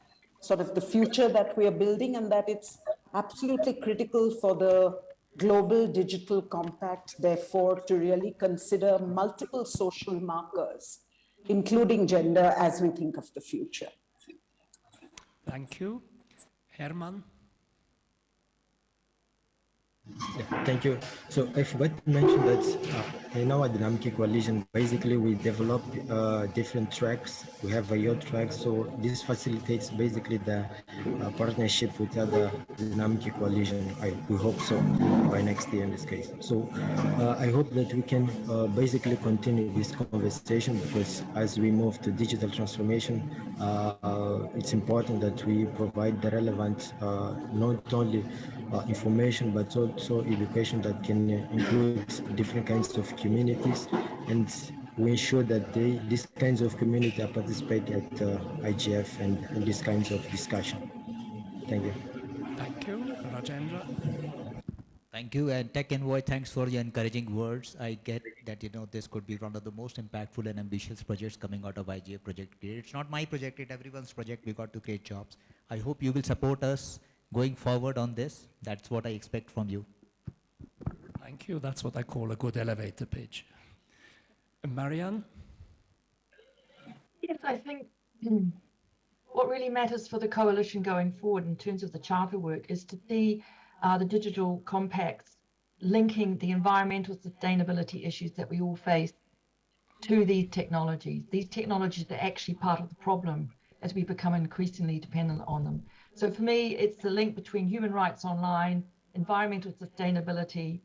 sort of the future that we are building, and that it's absolutely critical for the global digital compact, therefore, to really consider multiple social markers, including gender, as we think of the future. Thank you. Herman? Yeah, thank you. So I forgot to mention that uh, in our dynamic coalition, basically we develop uh, different tracks. We have a yacht track, so this facilitates basically the uh, partnership with other dynamic coalition. I, we hope so by next year in this case. So uh, I hope that we can uh, basically continue this conversation because as we move to digital transformation, uh, it's important that we provide the relevant, not only uh, information, but also education that can include different kinds of communities and we ensure that they, these kinds of community participate at uh, IGF and, and these kinds of discussion. Thank you. Thank you, Rajendra. Thank you, and Tech Envoy, thanks for your encouraging words. I get that, you know, this could be one of the most impactful and ambitious projects coming out of IGF Project It's not my project, it's everyone's project. We got to create jobs. I hope you will support us going forward on this. That's what I expect from you. Thank you. That's what I call a good elevator pitch. Marianne? Yes, I think what really matters for the coalition going forward in terms of the charter work is to see uh, the digital compacts linking the environmental sustainability issues that we all face to these technologies. These technologies are actually part of the problem as we become increasingly dependent on them. So for me, it's the link between human rights online, environmental sustainability,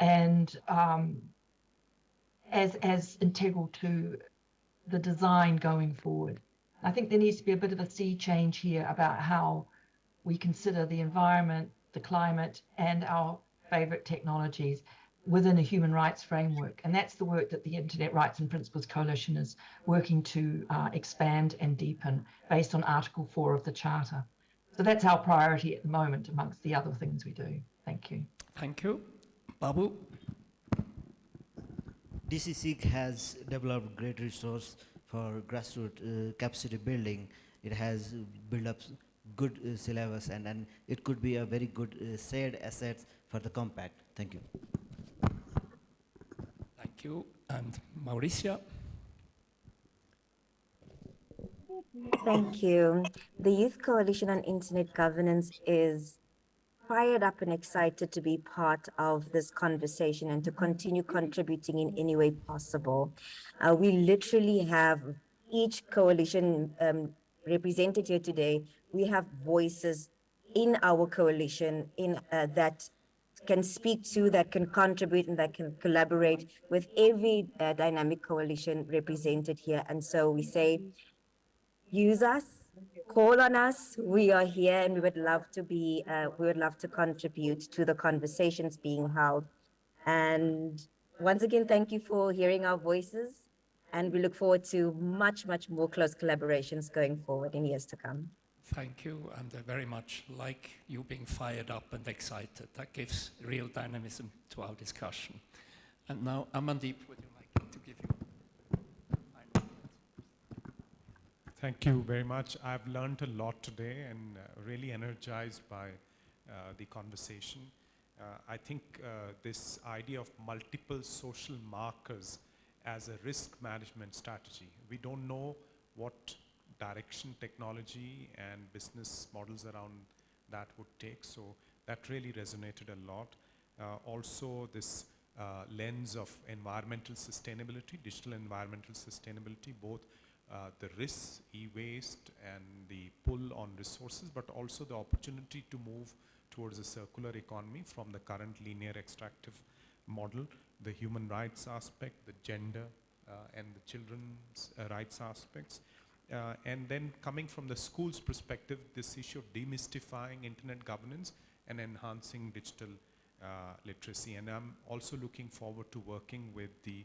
and um, as, as integral to the design going forward. I think there needs to be a bit of a sea change here about how we consider the environment, the climate, and our favorite technologies within a human rights framework. And that's the work that the Internet Rights and Principles Coalition is working to uh, expand and deepen based on Article 4 of the Charter. So that's our priority at the moment amongst the other things we do. Thank you. Thank you. Babu? DCSIG has developed great resource for grassroots uh, capacity building. It has built up good uh, syllabus and, and it could be a very good uh, shared asset for the compact. Thank you. Thank you. And Mauricia? Thank you. The Youth Coalition on Internet Governance is fired up and excited to be part of this conversation and to continue contributing in any way possible. Uh, we literally have each coalition um, represented here today. We have voices in our coalition in uh, that can speak to, that can contribute, and that can collaborate with every uh, dynamic coalition represented here. And so we say, use us, call on us. We are here, and we would love to be. Uh, we would love to contribute to the conversations being held. And once again, thank you for hearing our voices. And we look forward to much, much more close collaborations going forward in years to come. Thank you, and I very much like you being fired up and excited. That gives real dynamism to our discussion. And now, Amandeep, would you Thank you very much. I've learned a lot today and uh, really energized by uh, the conversation. Uh, I think uh, this idea of multiple social markers as a risk management strategy. We don't know what direction technology and business models around that would take. So that really resonated a lot. Uh, also this uh, lens of environmental sustainability, digital environmental sustainability, both uh, the risks, e-waste and the pull on resources, but also the opportunity to move towards a circular economy from the current linear extractive model, the human rights aspect, the gender uh, and the children's uh, rights aspects, uh, and then coming from the school's perspective, this issue of demystifying internet governance and enhancing digital uh, literacy. And I'm also looking forward to working with the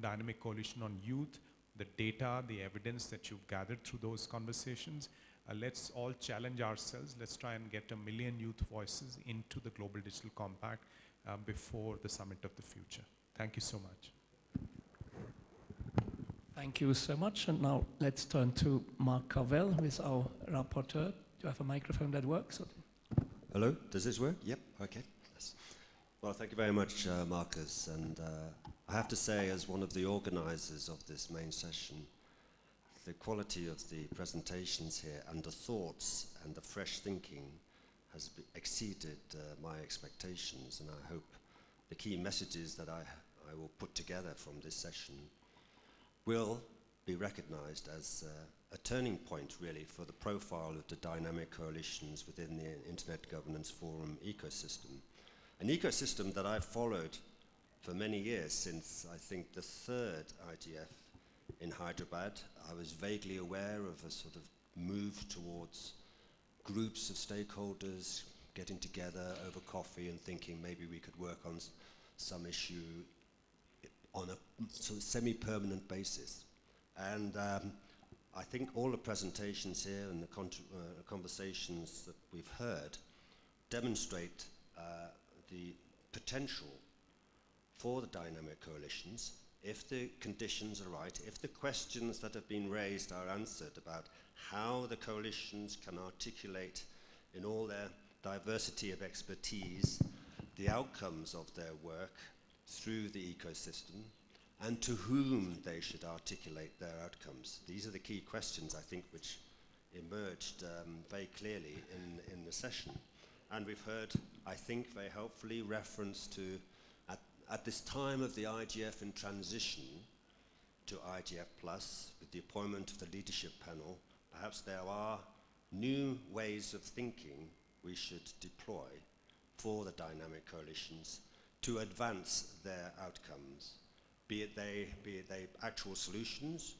Dynamic Coalition on Youth, the data, the evidence that you've gathered through those conversations. Uh, let's all challenge ourselves. Let's try and get a million youth voices into the Global Digital Compact uh, before the Summit of the Future. Thank you so much. Thank you so much. And now let's turn to Mark Carvell, who is our rapporteur. Do you have a microphone that works? Hello, does this work? Yep, okay. Yes. Well, thank you very much, uh, Marcus. And uh, I have to say, as one of the organizers of this main session, the quality of the presentations here and the thoughts and the fresh thinking has exceeded uh, my expectations. And I hope the key messages that I, I will put together from this session will be recognized as uh, a turning point really for the profile of the dynamic coalitions within the Internet Governance Forum ecosystem. An ecosystem that I've followed for many years since I think the third IGF in Hyderabad. I was vaguely aware of a sort of move towards groups of stakeholders getting together over coffee and thinking maybe we could work on some issue on a sort of semi-permanent basis. And um, I think all the presentations here and the uh, conversations that we've heard demonstrate uh, the potential for the dynamic coalitions if the conditions are right, if the questions that have been raised are answered about how the coalitions can articulate in all their diversity of expertise the outcomes of their work through the ecosystem and to whom they should articulate their outcomes. These are the key questions, I think, which emerged um, very clearly in, in the session. And we've heard, I think, very helpfully reference to, at, at this time of the IGF in transition to IGF Plus, with the appointment of the leadership panel, perhaps there are new ways of thinking we should deploy for the dynamic coalitions to advance their outcomes, be it they, be it they actual solutions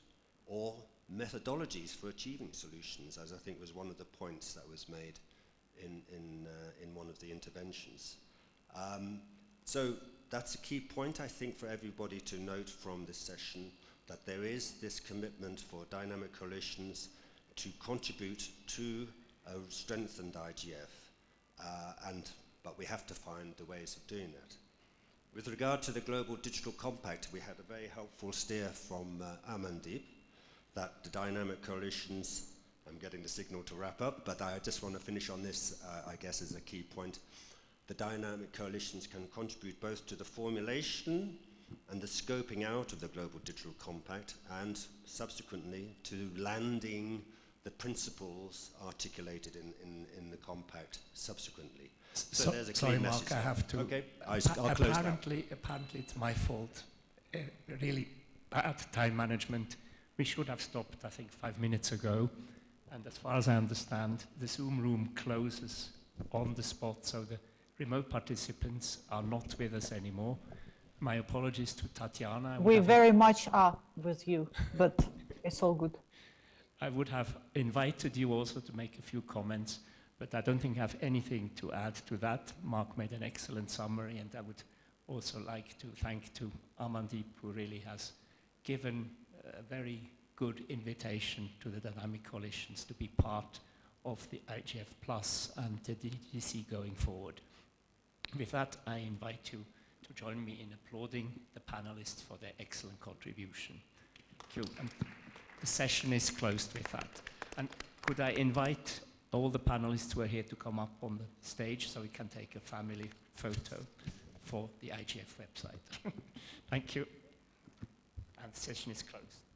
or methodologies for achieving solutions, as I think was one of the points that was made in, in, uh, in one of the interventions. Um, so that's a key point, I think, for everybody to note from this session, that there is this commitment for dynamic coalitions to contribute to a strengthened IGF, uh, and, but we have to find the ways of doing that. With regard to the Global Digital Compact, we had a very helpful steer from uh, Amandeep that the dynamic coalitions, I'm getting the signal to wrap up, but I just want to finish on this, uh, I guess, as a key point. The dynamic coalitions can contribute both to the formulation and the scoping out of the Global Digital Compact and subsequently to landing the principles articulated in, in, in the compact subsequently. So, So- there's a sorry, clear Mark, message. I have to. Okay, I, will close now. apparently, apparently, it's my fault. Uh, really bad time management. We should have stopped, I think, five minutes ago. And as far as I understand, the Zoom room closes on the spot, so the remote participants are not with us anymore. My apologies to Tatiana. We very much are with you, but it's all good. I would have invited you also to make a few comments, but I don't think I have anything to add to that. Mark made an excellent summary, and I would also like to thank to Amandeep, who really has given a very good invitation to the dynamic coalitions to be part of the IGF Plus and the DGC going forward. With that, I invite you to join me in applauding the panelists for their excellent contribution. Thank you. And the session is closed with that. And could I invite all the panelists who are here to come up on the stage so we can take a family photo for the IGF website. Thank you. And the session is closed.